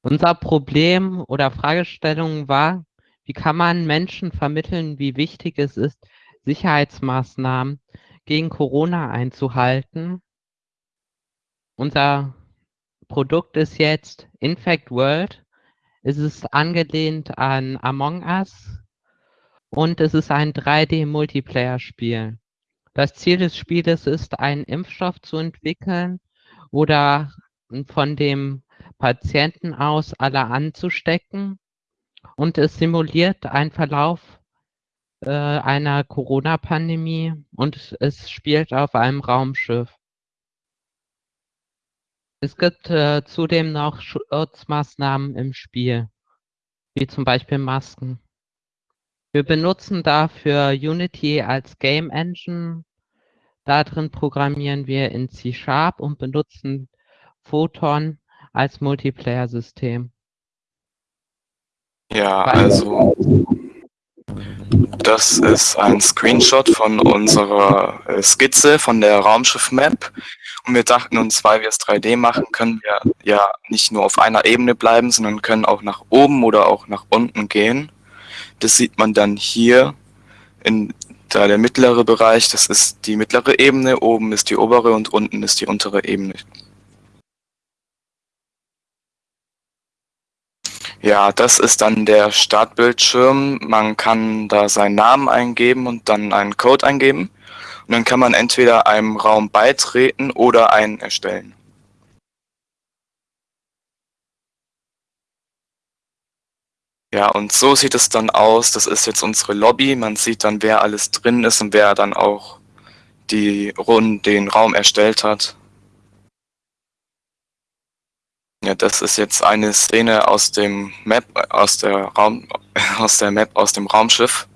Unser Problem oder Fragestellung war, wie kann man Menschen vermitteln, wie wichtig es ist, Sicherheitsmaßnahmen gegen Corona einzuhalten. Unser Produkt ist jetzt Infect World. Es ist angelehnt an Among Us und es ist ein 3D-Multiplayer-Spiel. Das Ziel des Spieles ist, einen Impfstoff zu entwickeln oder von dem Patienten aus alle anzustecken. Und es simuliert einen Verlauf äh, einer Corona-Pandemie und es spielt auf einem Raumschiff. Es gibt äh, zudem noch Schutzmaßnahmen im Spiel, wie zum Beispiel Masken. Wir benutzen dafür Unity als Game Engine. Darin programmieren wir in C-Sharp und benutzen Photon als Multiplayer-System. Ja, also das ist ein Screenshot von unserer äh, Skizze von der Raumschiff-Map. Und wir dachten uns, weil wir es 3D machen, können wir ja nicht nur auf einer Ebene bleiben, sondern können auch nach oben oder auch nach unten gehen. Das sieht man dann hier in da der mittlere Bereich, das ist die mittlere Ebene, oben ist die obere und unten ist die untere Ebene. Ja, das ist dann der Startbildschirm. Man kann da seinen Namen eingeben und dann einen Code eingeben. Und dann kann man entweder einem Raum beitreten oder einen erstellen. Ja, und so sieht es dann aus. Das ist jetzt unsere Lobby. Man sieht dann, wer alles drin ist und wer dann auch die Runde, den Raum erstellt hat. Ja, das ist jetzt eine Szene aus dem Map, aus der Raum, aus der Map, aus dem Raumschiff.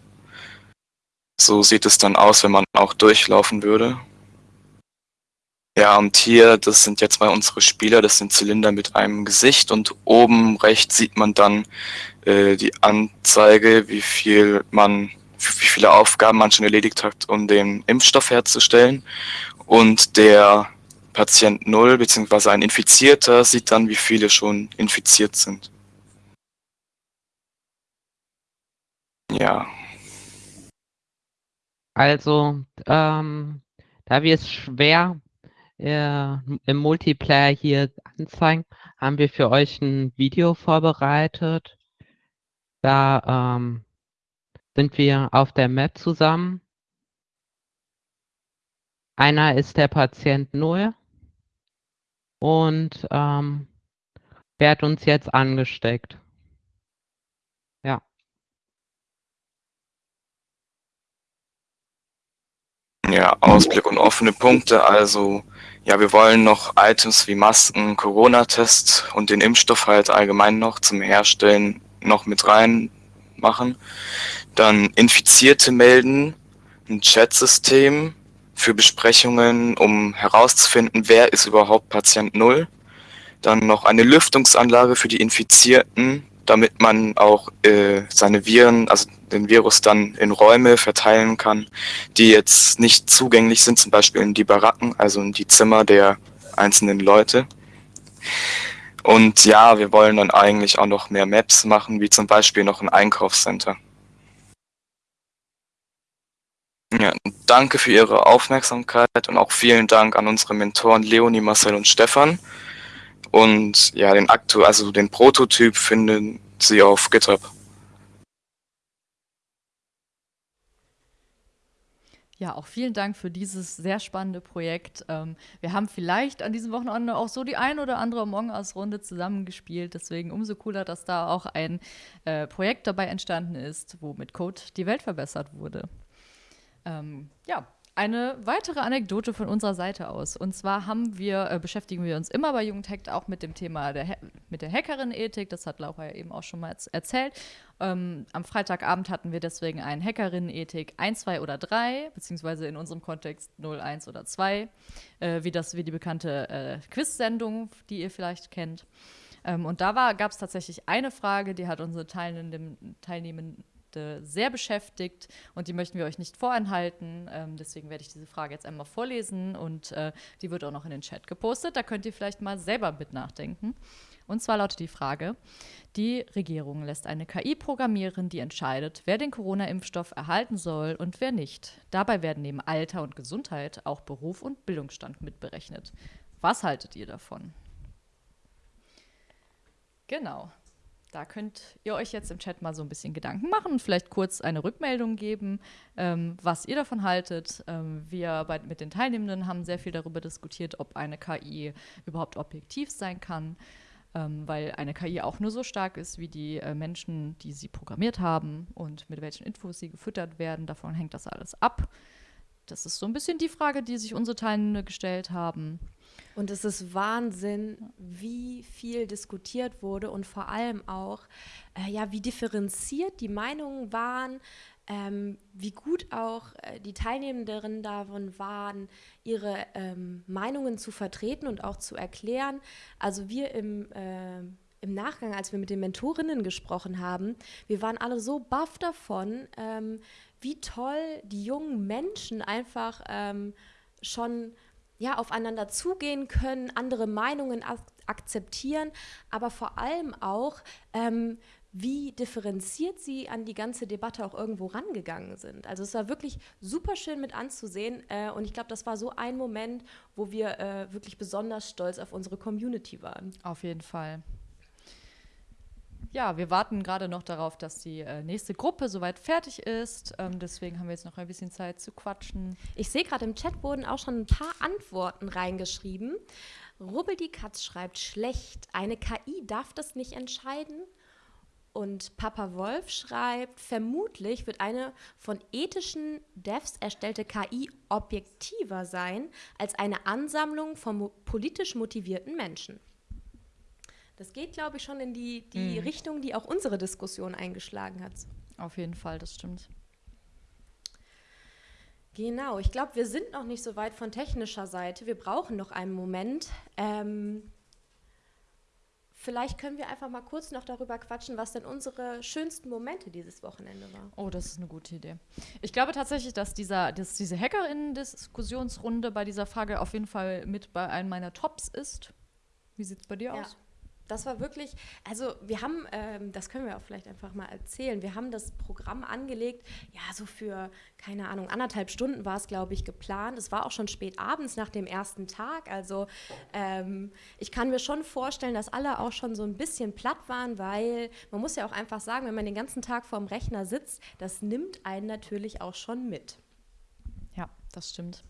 So sieht es dann aus, wenn man auch durchlaufen würde. Ja, und hier, das sind jetzt mal unsere Spieler, das sind Zylinder mit einem Gesicht und oben rechts sieht man dann äh, die Anzeige, wie viel man, wie viele Aufgaben man schon erledigt hat, um den Impfstoff herzustellen. Und der Patient 0 bzw. ein Infizierter sieht dann, wie viele schon infiziert sind. Ja. Also, ähm, da wir es schwer äh, im Multiplayer hier anzeigen, haben wir für euch ein Video vorbereitet. Da ähm, sind wir auf der Map zusammen. Einer ist der Patient 0 und ähm, wer hat uns jetzt angesteckt? Ja. Ja, Ausblick und offene Punkte. Also, ja, wir wollen noch Items wie Masken, Corona-Test und den Impfstoff halt allgemein noch zum Herstellen noch mit rein machen. Dann Infizierte melden, ein Chatsystem für Besprechungen, um herauszufinden, wer ist überhaupt Patient Null. Dann noch eine Lüftungsanlage für die Infizierten, damit man auch äh, seine Viren, also den Virus dann in Räume verteilen kann, die jetzt nicht zugänglich sind, zum Beispiel in die Baracken, also in die Zimmer der einzelnen Leute. Und ja, wir wollen dann eigentlich auch noch mehr Maps machen, wie zum Beispiel noch ein Einkaufscenter. Ja, danke für Ihre Aufmerksamkeit und auch vielen Dank an unsere Mentoren Leonie, Marcel und Stefan. Und ja, den aktu also den Prototyp finden Sie auf GitHub. Ja, auch vielen Dank für dieses sehr spannende Projekt. Ähm, wir haben vielleicht an diesem Wochenende auch so die ein oder andere Among Us-Runde zusammengespielt. Deswegen umso cooler, dass da auch ein äh, Projekt dabei entstanden ist, wo mit Code die Welt verbessert wurde. Ähm, ja, eine weitere Anekdote von unserer Seite aus. Und zwar haben wir, äh, beschäftigen wir uns immer bei Jugendhack auch mit dem Thema der, mit der Hackerin-Ethik. Das hat Laura ja eben auch schon mal erzählt. Ähm, am Freitagabend hatten wir deswegen einen Hackerinnen-Ethik 1, 2 oder 3, beziehungsweise in unserem Kontext 0, 1 oder 2, äh, wie, das, wie die bekannte äh, Quiz-Sendung, die ihr vielleicht kennt. Ähm, und da gab es tatsächlich eine Frage, die hat unsere Teilnehmenden, Teilnehmenden sehr beschäftigt und die möchten wir euch nicht vorenthalten. Ähm, deswegen werde ich diese Frage jetzt einmal vorlesen und äh, die wird auch noch in den Chat gepostet. Da könnt ihr vielleicht mal selber mit nachdenken. Und zwar lautet die Frage, die Regierung lässt eine KI programmieren, die entscheidet, wer den Corona-Impfstoff erhalten soll und wer nicht. Dabei werden neben Alter und Gesundheit auch Beruf und Bildungsstand mitberechnet. Was haltet ihr davon? Genau. Da könnt ihr euch jetzt im Chat mal so ein bisschen Gedanken machen und vielleicht kurz eine Rückmeldung geben, ähm, was ihr davon haltet. Ähm, wir bei, mit den Teilnehmenden haben sehr viel darüber diskutiert, ob eine KI überhaupt objektiv sein kann, ähm, weil eine KI auch nur so stark ist wie die äh, Menschen, die sie programmiert haben und mit welchen Infos sie gefüttert werden. Davon hängt das alles ab. Das ist so ein bisschen die Frage, die sich unsere Teilnehmenden gestellt haben. Und es ist Wahnsinn, wie viel diskutiert wurde und vor allem auch, äh, ja, wie differenziert die Meinungen waren, ähm, wie gut auch äh, die Teilnehmenden davon waren, ihre ähm, Meinungen zu vertreten und auch zu erklären. Also wir im äh, im Nachgang, als wir mit den Mentorinnen gesprochen haben, wir waren alle so baff davon, ähm, wie toll die jungen Menschen einfach ähm, schon ja, aufeinander zugehen können, andere Meinungen ak akzeptieren, aber vor allem auch, ähm, wie differenziert sie an die ganze Debatte auch irgendwo rangegangen sind. Also es war wirklich super schön mit anzusehen äh, und ich glaube, das war so ein Moment, wo wir äh, wirklich besonders stolz auf unsere Community waren. Auf jeden Fall. Ja, wir warten gerade noch darauf, dass die äh, nächste Gruppe soweit fertig ist. Ähm, deswegen haben wir jetzt noch ein bisschen Zeit zu quatschen. Ich sehe gerade im Chat wurden auch schon ein paar Antworten reingeschrieben. Rubbel die Katz schreibt schlecht. Eine KI darf das nicht entscheiden. Und Papa Wolf schreibt, vermutlich wird eine von ethischen Devs erstellte KI objektiver sein als eine Ansammlung von politisch motivierten Menschen. Das geht, glaube ich, schon in die, die mhm. Richtung, die auch unsere Diskussion eingeschlagen hat. Auf jeden Fall, das stimmt. Genau, ich glaube, wir sind noch nicht so weit von technischer Seite. Wir brauchen noch einen Moment. Ähm, vielleicht können wir einfach mal kurz noch darüber quatschen, was denn unsere schönsten Momente dieses Wochenende waren. Oh, das ist eine gute Idee. Ich glaube tatsächlich, dass, dieser, dass diese Hackerinnen-Diskussionsrunde bei dieser Frage auf jeden Fall mit bei einem meiner Tops ist. Wie sieht es bei dir ja. aus? Das war wirklich, also wir haben, ähm, das können wir auch vielleicht einfach mal erzählen, wir haben das Programm angelegt, ja, so für, keine Ahnung, anderthalb Stunden war es, glaube ich, geplant. Es war auch schon spät abends nach dem ersten Tag. Also ähm, ich kann mir schon vorstellen, dass alle auch schon so ein bisschen platt waren, weil man muss ja auch einfach sagen, wenn man den ganzen Tag vorm Rechner sitzt, das nimmt einen natürlich auch schon mit. Ja, das stimmt.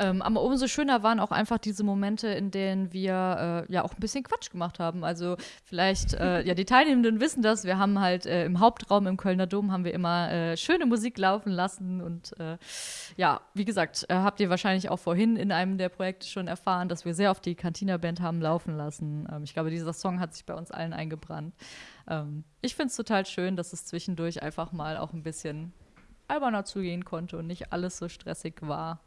Ähm, aber umso schöner waren auch einfach diese Momente, in denen wir äh, ja auch ein bisschen Quatsch gemacht haben. Also vielleicht, äh, ja, die Teilnehmenden wissen das. Wir haben halt äh, im Hauptraum im Kölner Dom haben wir immer äh, schöne Musik laufen lassen. Und äh, ja, wie gesagt, äh, habt ihr wahrscheinlich auch vorhin in einem der Projekte schon erfahren, dass wir sehr oft die Cantina-Band haben laufen lassen. Ähm, ich glaube, dieser Song hat sich bei uns allen eingebrannt. Ähm, ich finde es total schön, dass es zwischendurch einfach mal auch ein bisschen alberner zugehen konnte und nicht alles so stressig war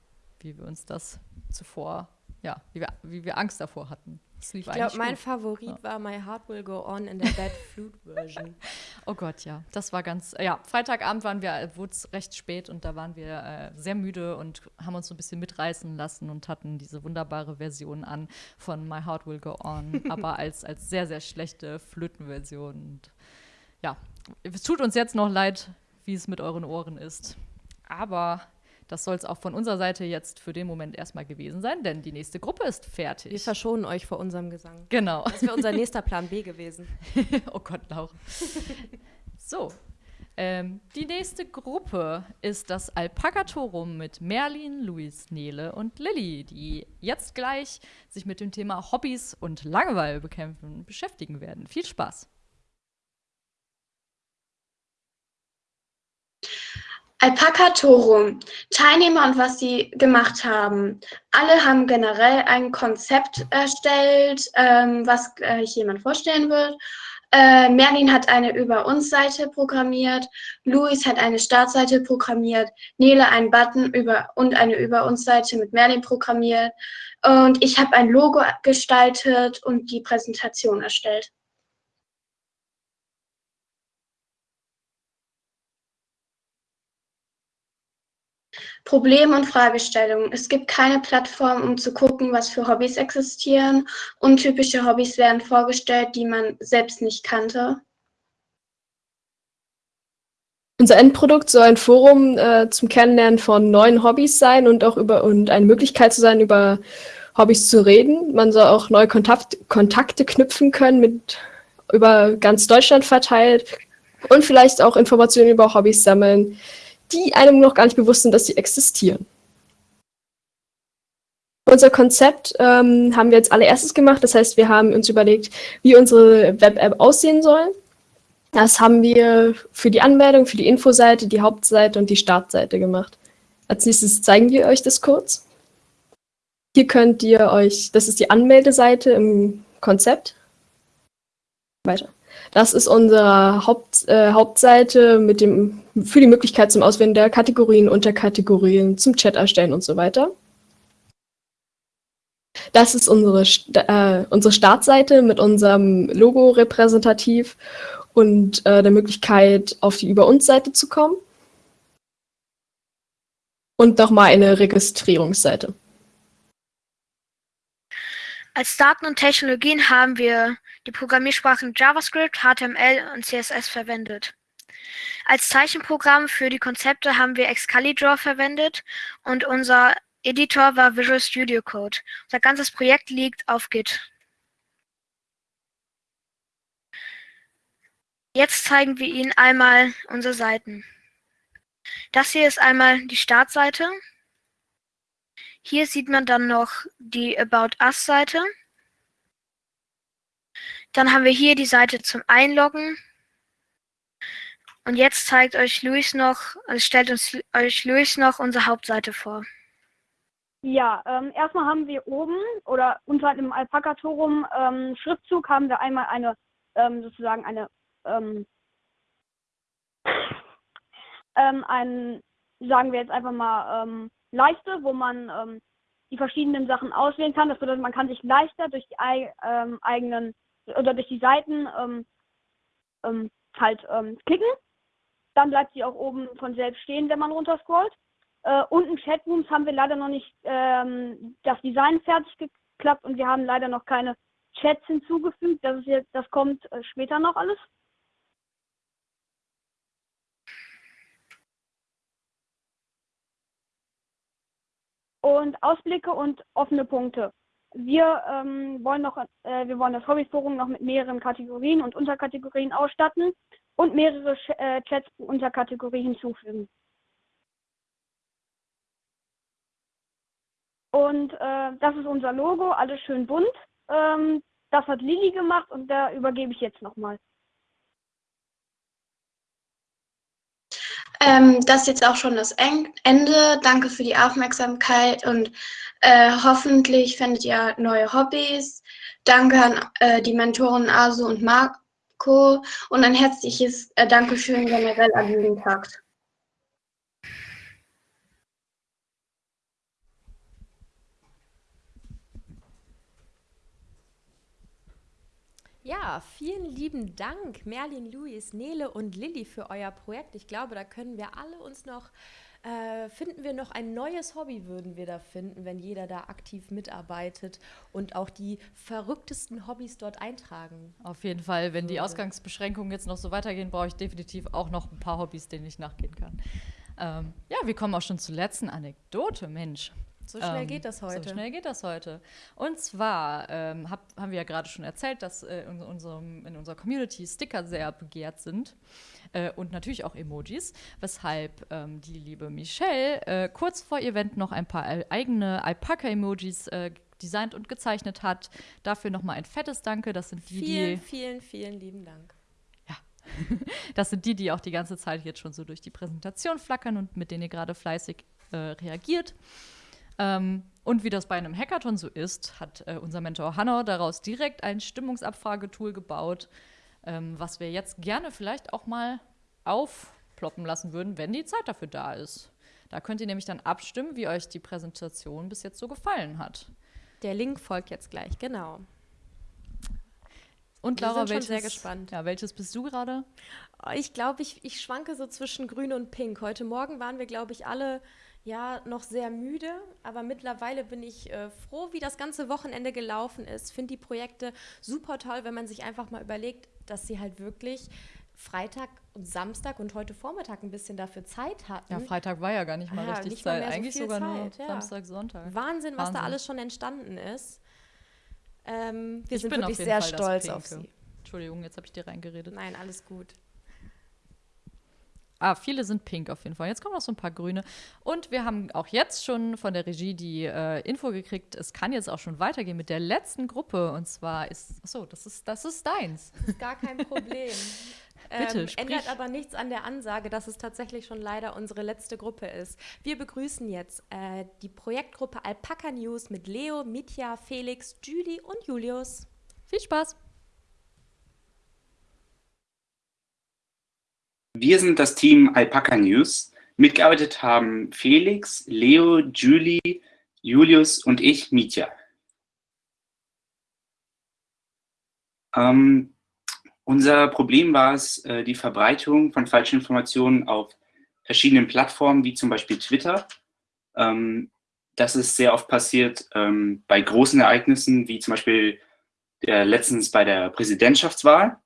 wie wir uns das zuvor, ja, wie wir, wie wir Angst davor hatten. ich glaube, mein gut. Favorit ja. war My Heart Will Go On in der Bad Flute Version. oh Gott, ja, das war ganz, ja, Freitagabend waren wir, wurde es recht spät und da waren wir äh, sehr müde und haben uns so ein bisschen mitreißen lassen und hatten diese wunderbare Version an von My Heart Will Go On, aber als, als sehr, sehr schlechte Flötenversion. Und ja, es tut uns jetzt noch leid, wie es mit euren Ohren ist. Aber das soll es auch von unserer Seite jetzt für den Moment erstmal gewesen sein, denn die nächste Gruppe ist fertig. Wir verschonen euch vor unserem Gesang. Genau. Das wäre unser nächster Plan B gewesen. oh Gott, Laura. so. Ähm, die nächste Gruppe ist das Alpaka-Torum mit Merlin, Luis, Nele und Lilly, die jetzt gleich sich mit dem Thema Hobbys und Langeweile bekämpfen beschäftigen werden. Viel Spaß! Alpaka-Torum. Teilnehmer und was sie gemacht haben. Alle haben generell ein Konzept erstellt, ähm, was gleich jemand vorstellen wird. Äh, Merlin hat eine Über uns Seite programmiert, Luis hat eine Startseite programmiert, Nele einen Button über und eine Über uns Seite mit Merlin programmiert und ich habe ein Logo gestaltet und die Präsentation erstellt. Probleme und Fragestellungen. Es gibt keine Plattform, um zu gucken, was für Hobbys existieren. Untypische Hobbys werden vorgestellt, die man selbst nicht kannte. Unser Endprodukt soll ein Forum äh, zum Kennenlernen von neuen Hobbys sein und auch über und eine Möglichkeit zu sein, über Hobbys zu reden. Man soll auch neue Kontakt, Kontakte knüpfen können mit über ganz Deutschland verteilt und vielleicht auch Informationen über Hobbys sammeln, die einem noch gar nicht bewusst sind, dass sie existieren. Unser Konzept ähm, haben wir jetzt allererstes gemacht. Das heißt, wir haben uns überlegt, wie unsere Web-App aussehen soll. Das haben wir für die Anmeldung, für die Infoseite, die Hauptseite und die Startseite gemacht. Als nächstes zeigen wir euch das kurz. Hier könnt ihr euch, das ist die Anmeldeseite im Konzept. Weiter. Das ist unsere Haupt, äh, Hauptseite mit dem, für die Möglichkeit zum Auswählen der Kategorien, Unterkategorien, zum Chat erstellen und so weiter. Das ist unsere, äh, unsere Startseite mit unserem Logo repräsentativ und äh, der Möglichkeit, auf die Über uns Seite zu kommen. Und nochmal eine Registrierungsseite. Als Daten und Technologien haben wir die Programmiersprachen JavaScript, HTML und CSS verwendet. Als Zeichenprogramm für die Konzepte haben wir Excalibur verwendet und unser Editor war Visual Studio Code. Unser ganzes Projekt liegt auf Git. Jetzt zeigen wir Ihnen einmal unsere Seiten. Das hier ist einmal die Startseite. Hier sieht man dann noch die About Us Seite. Dann haben wir hier die Seite zum Einloggen. Und jetzt zeigt euch Luis noch, also stellt uns euch Luis noch unsere Hauptseite vor. Ja, ähm, erstmal haben wir oben oder unter dem Alpaka-Torum ähm, Schriftzug haben wir einmal eine, ähm, sozusagen eine, ähm, ähm, ein, sagen wir jetzt einfach mal, ähm, Leiste, wo man die verschiedenen Sachen auswählen kann. Das bedeutet, man kann sich leichter durch die eigenen oder durch die Seiten halt klicken. Dann bleibt sie auch oben von selbst stehen, wenn man runterscrollt. Äh, unten Chatrooms haben wir leider noch nicht ähm, das Design fertig geklappt und wir haben leider noch keine Chats hinzugefügt. Das ist jetzt, das kommt äh, später noch alles. und Ausblicke und offene Punkte. Wir ähm, wollen noch, äh, wir wollen das Hobbyforum noch mit mehreren Kategorien und Unterkategorien ausstatten und mehrere äh, Chats pro Unterkategorie hinzufügen. Und äh, das ist unser Logo, alles schön bunt. Ähm, das hat Lili gemacht und da übergebe ich jetzt nochmal. Ähm, das ist jetzt auch schon das Ende. Danke für die Aufmerksamkeit und äh, hoffentlich findet ihr neue Hobbys. Danke an äh, die Mentoren Asu und Marco und ein herzliches äh, Dankeschön generell an Jugendtakt. Ja, vielen lieben Dank, Merlin, Luis, Nele und Lilly für euer Projekt. Ich glaube, da können wir alle uns noch, äh, finden wir noch ein neues Hobby, würden wir da finden, wenn jeder da aktiv mitarbeitet und auch die verrücktesten Hobbys dort eintragen. Auf jeden Fall, wenn die Ausgangsbeschränkungen jetzt noch so weitergehen, brauche ich definitiv auch noch ein paar Hobbys, denen ich nachgehen kann. Ähm, ja, wir kommen auch schon zur letzten Anekdote, Mensch. So schnell ähm, geht das heute. So schnell geht das heute. Und zwar ähm, hab, haben wir ja gerade schon erzählt, dass äh, in, unserem, in unserer Community Sticker sehr begehrt sind. Äh, und natürlich auch Emojis, weshalb ähm, die liebe Michelle äh, kurz vor Event noch ein paar eigene Alpaka-Emojis äh, designt und gezeichnet hat. Dafür nochmal ein fettes Danke. Das sind die, vielen, die vielen, vielen lieben Dank. Ja, Das sind die, die auch die ganze Zeit jetzt schon so durch die Präsentation flackern und mit denen ihr gerade fleißig äh, reagiert. Ähm, und wie das bei einem Hackathon so ist, hat äh, unser Mentor Hanno daraus direkt ein Stimmungsabfragetool gebaut, ähm, was wir jetzt gerne vielleicht auch mal aufploppen lassen würden, wenn die Zeit dafür da ist. Da könnt ihr nämlich dann abstimmen, wie euch die Präsentation bis jetzt so gefallen hat. Der Link folgt jetzt gleich, genau. Und Wir Laura, sind schon welches, sehr gespannt. Ja, welches bist du gerade? Ich glaube, ich, ich schwanke so zwischen grün und pink. Heute Morgen waren wir, glaube ich, alle ja noch sehr müde, aber mittlerweile bin ich äh, froh, wie das ganze Wochenende gelaufen ist. Finde die Projekte super toll, wenn man sich einfach mal überlegt, dass sie halt wirklich Freitag und Samstag und heute Vormittag ein bisschen dafür Zeit hatten. Ja, Freitag war ja gar nicht mal Ja, richtig nicht mal Zeit. mehr so Eigentlich sogar nur Zeit, ja. Samstag, Sonntag. Wahnsinn, was da Wahnsinn. alles schon entstanden ist. Ähm, wir Ich sind bin auf wirklich jeden sehr Fall stolz auf sie. Entschuldigung, jetzt habe ich dir reingeredet. Nein, alles gut. Ah, viele sind pink auf jeden Fall. Jetzt kommen noch so ein paar grüne. Und wir haben auch jetzt schon von der Regie die äh, Info gekriegt, es kann jetzt auch schon weitergehen mit der letzten Gruppe. Und zwar ist, achso, das ist, das ist deins. Das ist gar kein Problem. Bitte, ähm, ändert aber nichts an der Ansage, dass es tatsächlich schon leider unsere letzte Gruppe ist. Wir begrüßen jetzt äh, die Projektgruppe Alpaca News mit Leo, Mitya, Felix, Julie und Julius. Viel Spaß! Wir sind das Team Alpaca News. Mitgearbeitet haben Felix, Leo, Julie, Julius und ich, Mitya. Ähm, unser Problem war es, äh, die Verbreitung von falschen Informationen auf verschiedenen Plattformen, wie zum Beispiel Twitter. Ähm, das ist sehr oft passiert ähm, bei großen Ereignissen, wie zum Beispiel der, letztens bei der Präsidentschaftswahl.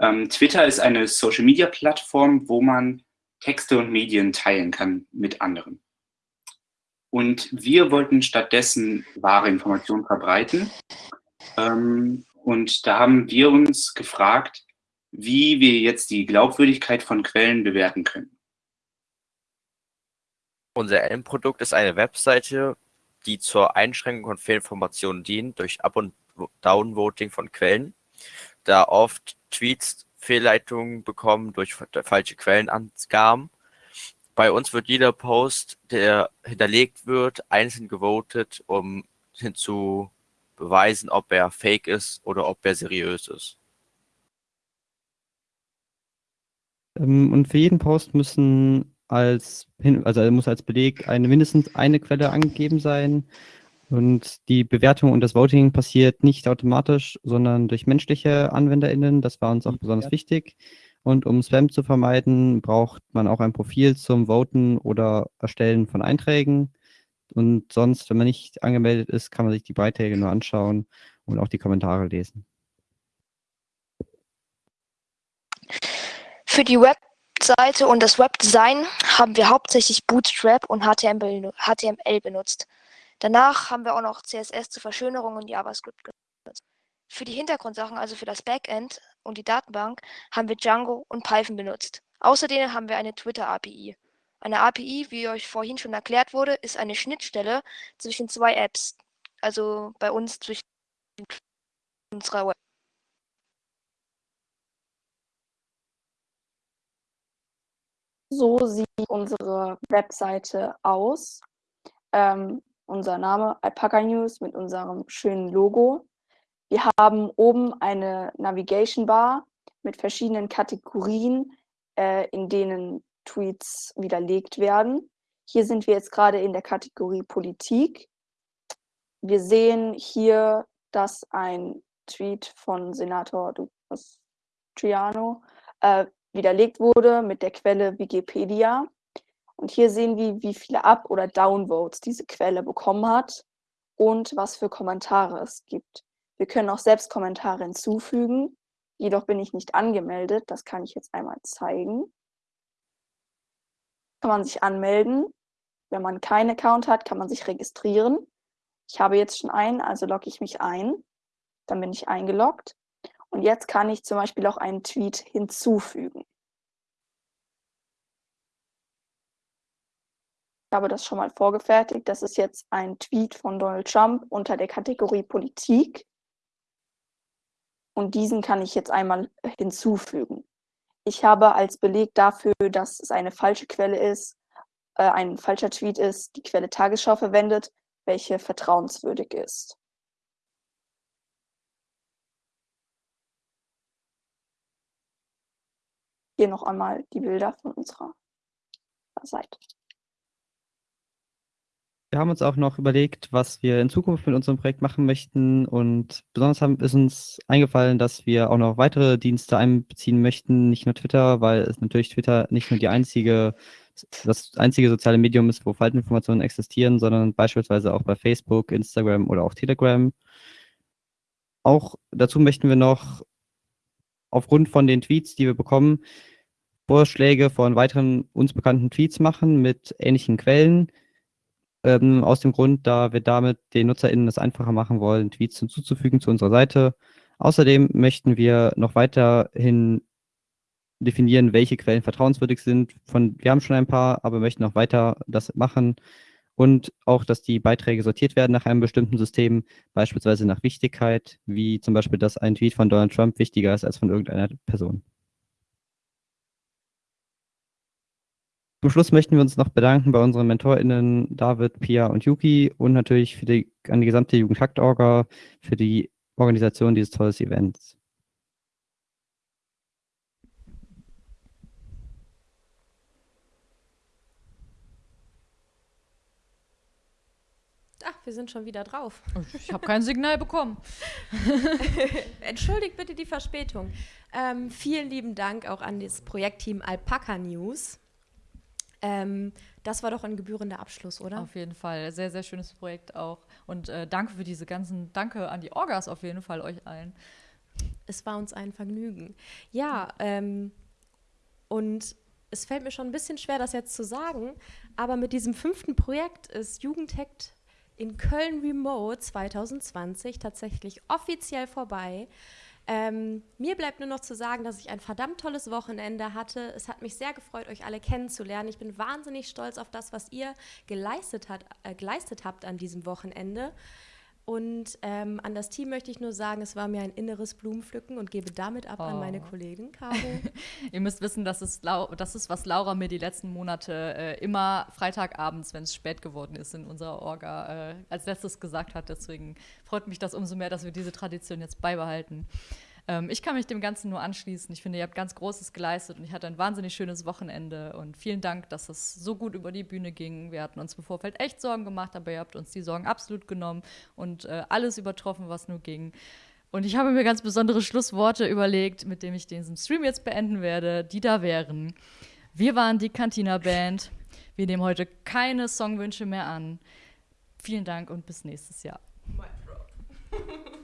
Ähm, Twitter ist eine Social-Media-Plattform, wo man Texte und Medien teilen kann mit anderen. Und wir wollten stattdessen wahre Informationen verbreiten. Ähm, und da haben wir uns gefragt, wie wir jetzt die Glaubwürdigkeit von Quellen bewerten können. Unser Endprodukt ist eine Webseite, die zur Einschränkung von Fehlinformationen dient durch Up- und Downvoting von Quellen, da oft Tweets Fehlleitungen bekommen durch fa- falsche Quellenangaben. Bei uns wird jeder Post, der hinterlegt wird, einzeln gewotet, um hinzu beweisen, ob er fake ist oder ob er seriös ist. Ähm, und für jeden Post müssen als also muss als Beleg eine mindestens eine Quelle angegeben sein. Und die Bewertung und das Voting passiert nicht automatisch, sondern durch menschliche AnwenderInnen. Das war uns auch besonders wichtig. Und um Spam zu vermeiden, braucht man auch ein Profil zum Voten oder Erstellen von Einträgen. Und sonst, wenn man nicht angemeldet ist, kann man sich die Beiträge nur anschauen und auch die Kommentare lesen. Für die Webseite und das Webdesign haben wir hauptsächlich Bootstrap und HTML, HTML benutzt. Danach haben wir auch noch CSS zur Verschönerung und JavaScript benutzt. Für die Hintergrundsachen, also für das Backend und die Datenbank, haben wir Django und Python benutzt. Außerdem haben wir eine Twitter-API. Eine API, wie euch vorhin schon erklärt wurde, ist eine Schnittstelle zwischen zwei Apps. Also bei uns zwischen unserer Web. So sieht unsere Webseite aus. Ähm, unser Name Alpaca News mit unserem schönen Logo. Wir haben oben eine Navigation Bar mit verschiedenen Kategorien, äh, in denen Tweets widerlegt werden. Hier sind wir jetzt gerade in der Kategorie Politik. Wir sehen hier, dass ein Tweet von Senator Dupas Triano äh, widerlegt wurde mit der Quelle Wikipedia. Und hier sehen wir, wie viele Up- oder Downvotes diese Quelle bekommen hat und was für Kommentare es gibt. Wir können auch selbst Kommentare hinzufügen. Jedoch bin ich nicht angemeldet. Das kann ich jetzt einmal zeigen. Kann man sich anmelden. Wenn man keinen Account hat, kann man sich registrieren. Ich habe jetzt schon einen, also logge ich mich ein. Dann bin ich eingeloggt. Und jetzt kann ich zum Beispiel auch einen Tweet hinzufügen. Habe das schon mal vorgefertigt. Das ist jetzt ein Tweet von Donald Trump unter der Kategorie Politik. Und diesen kann ich jetzt einmal hinzufügen. Ich habe als Beleg dafür, dass es eine falsche Quelle ist, äh, ein falscher Tweet ist, die Quelle Tagesschau verwendet, welche vertrauenswürdig ist. Hier noch einmal die Bilder von unserer Seite. Wir haben uns auch noch überlegt, was wir in Zukunft mit unserem Projekt machen möchten und besonders haben, ist uns eingefallen, dass wir auch noch weitere Dienste einbeziehen möchten, nicht nur Twitter, weil es natürlich Twitter nicht nur die einzige, das einzige soziale Medium ist, wo Faltinformationen existieren, sondern beispielsweise auch bei Facebook, Instagram oder auch Telegram. Auch dazu möchten wir noch aufgrund von den Tweets, die wir bekommen, Vorschläge von weiteren uns bekannten Tweets machen mit ähnlichen Quellen. Ähm, aus dem Grund, da wir damit den NutzerInnen es einfacher machen wollen, Tweets hinzuzufügen zu unserer Seite. Außerdem möchten wir noch weiterhin definieren, welche Quellen vertrauenswürdig sind. Von, wir haben schon ein paar, aber möchten noch weiter das machen. Und auch, dass die Beiträge sortiert werden nach einem bestimmten System, beispielsweise nach Wichtigkeit, wie zum Beispiel, dass ein Tweet von Donald Trump wichtiger ist als von irgendeiner Person. Zum Schluss möchten wir uns noch bedanken bei unseren MentorInnen David, Pia und Yuki und natürlich für die, an die gesamte Jugendhakt-Orga für die Organisation dieses tollen Events. Ach, wir sind schon wieder drauf. Ich habe kein Signal bekommen. Entschuldigt bitte die Verspätung. Ähm, vielen lieben Dank auch an das Projektteam Alpaca News. Ähm, das war doch ein gebührender Abschluss, oder? Auf jeden Fall. Sehr, sehr schönes Projekt auch. Und äh, danke für diese ganzen, danke an die Orgas auf jeden Fall, euch allen. Es war uns ein Vergnügen. Ja, ähm, und es fällt mir schon ein bisschen schwer, das jetzt zu sagen, aber mit diesem fünften Projekt ist Jugendhackt in Köln Remote 2020 tatsächlich offiziell vorbei. Ähm, mir bleibt nur noch zu sagen, dass ich ein verdammt tolles Wochenende hatte. Es hat mich sehr gefreut, euch alle kennenzulernen. Ich bin wahnsinnig stolz auf das, was ihr geleistet, hat, äh, geleistet habt an diesem Wochenende. Und ähm, an das Team möchte ich nur sagen, es war mir ein inneres Blumenpflücken und gebe damit ab oh. an meine oh. Kollegin Caro. Ihr müsst wissen, das ist, das ist, was Laura mir die letzten Monate äh, immer Freitagabends, wenn es spät geworden ist, in unserer Orga äh, als letztes gesagt hat. Deswegen freut mich das umso mehr, dass wir diese Tradition jetzt beibehalten. Ähm, ich kann mich dem Ganzen nur anschließen. Ich finde, ihr habt ganz Großes geleistet und ich hatte ein wahnsinnig schönes Wochenende. Und vielen Dank, dass es so gut über die Bühne ging. Wir hatten uns im Vorfeld echt Sorgen gemacht, aber ihr habt uns die Sorgen absolut genommen und äh, alles übertroffen, was nur ging. Und ich habe mir ganz besondere Schlussworte überlegt, mit denen ich diesen Stream jetzt beenden werde, die da wären. Wir waren die Cantina Band. Wir nehmen heute keine Songwünsche mehr an. Vielen Dank und bis nächstes Jahr.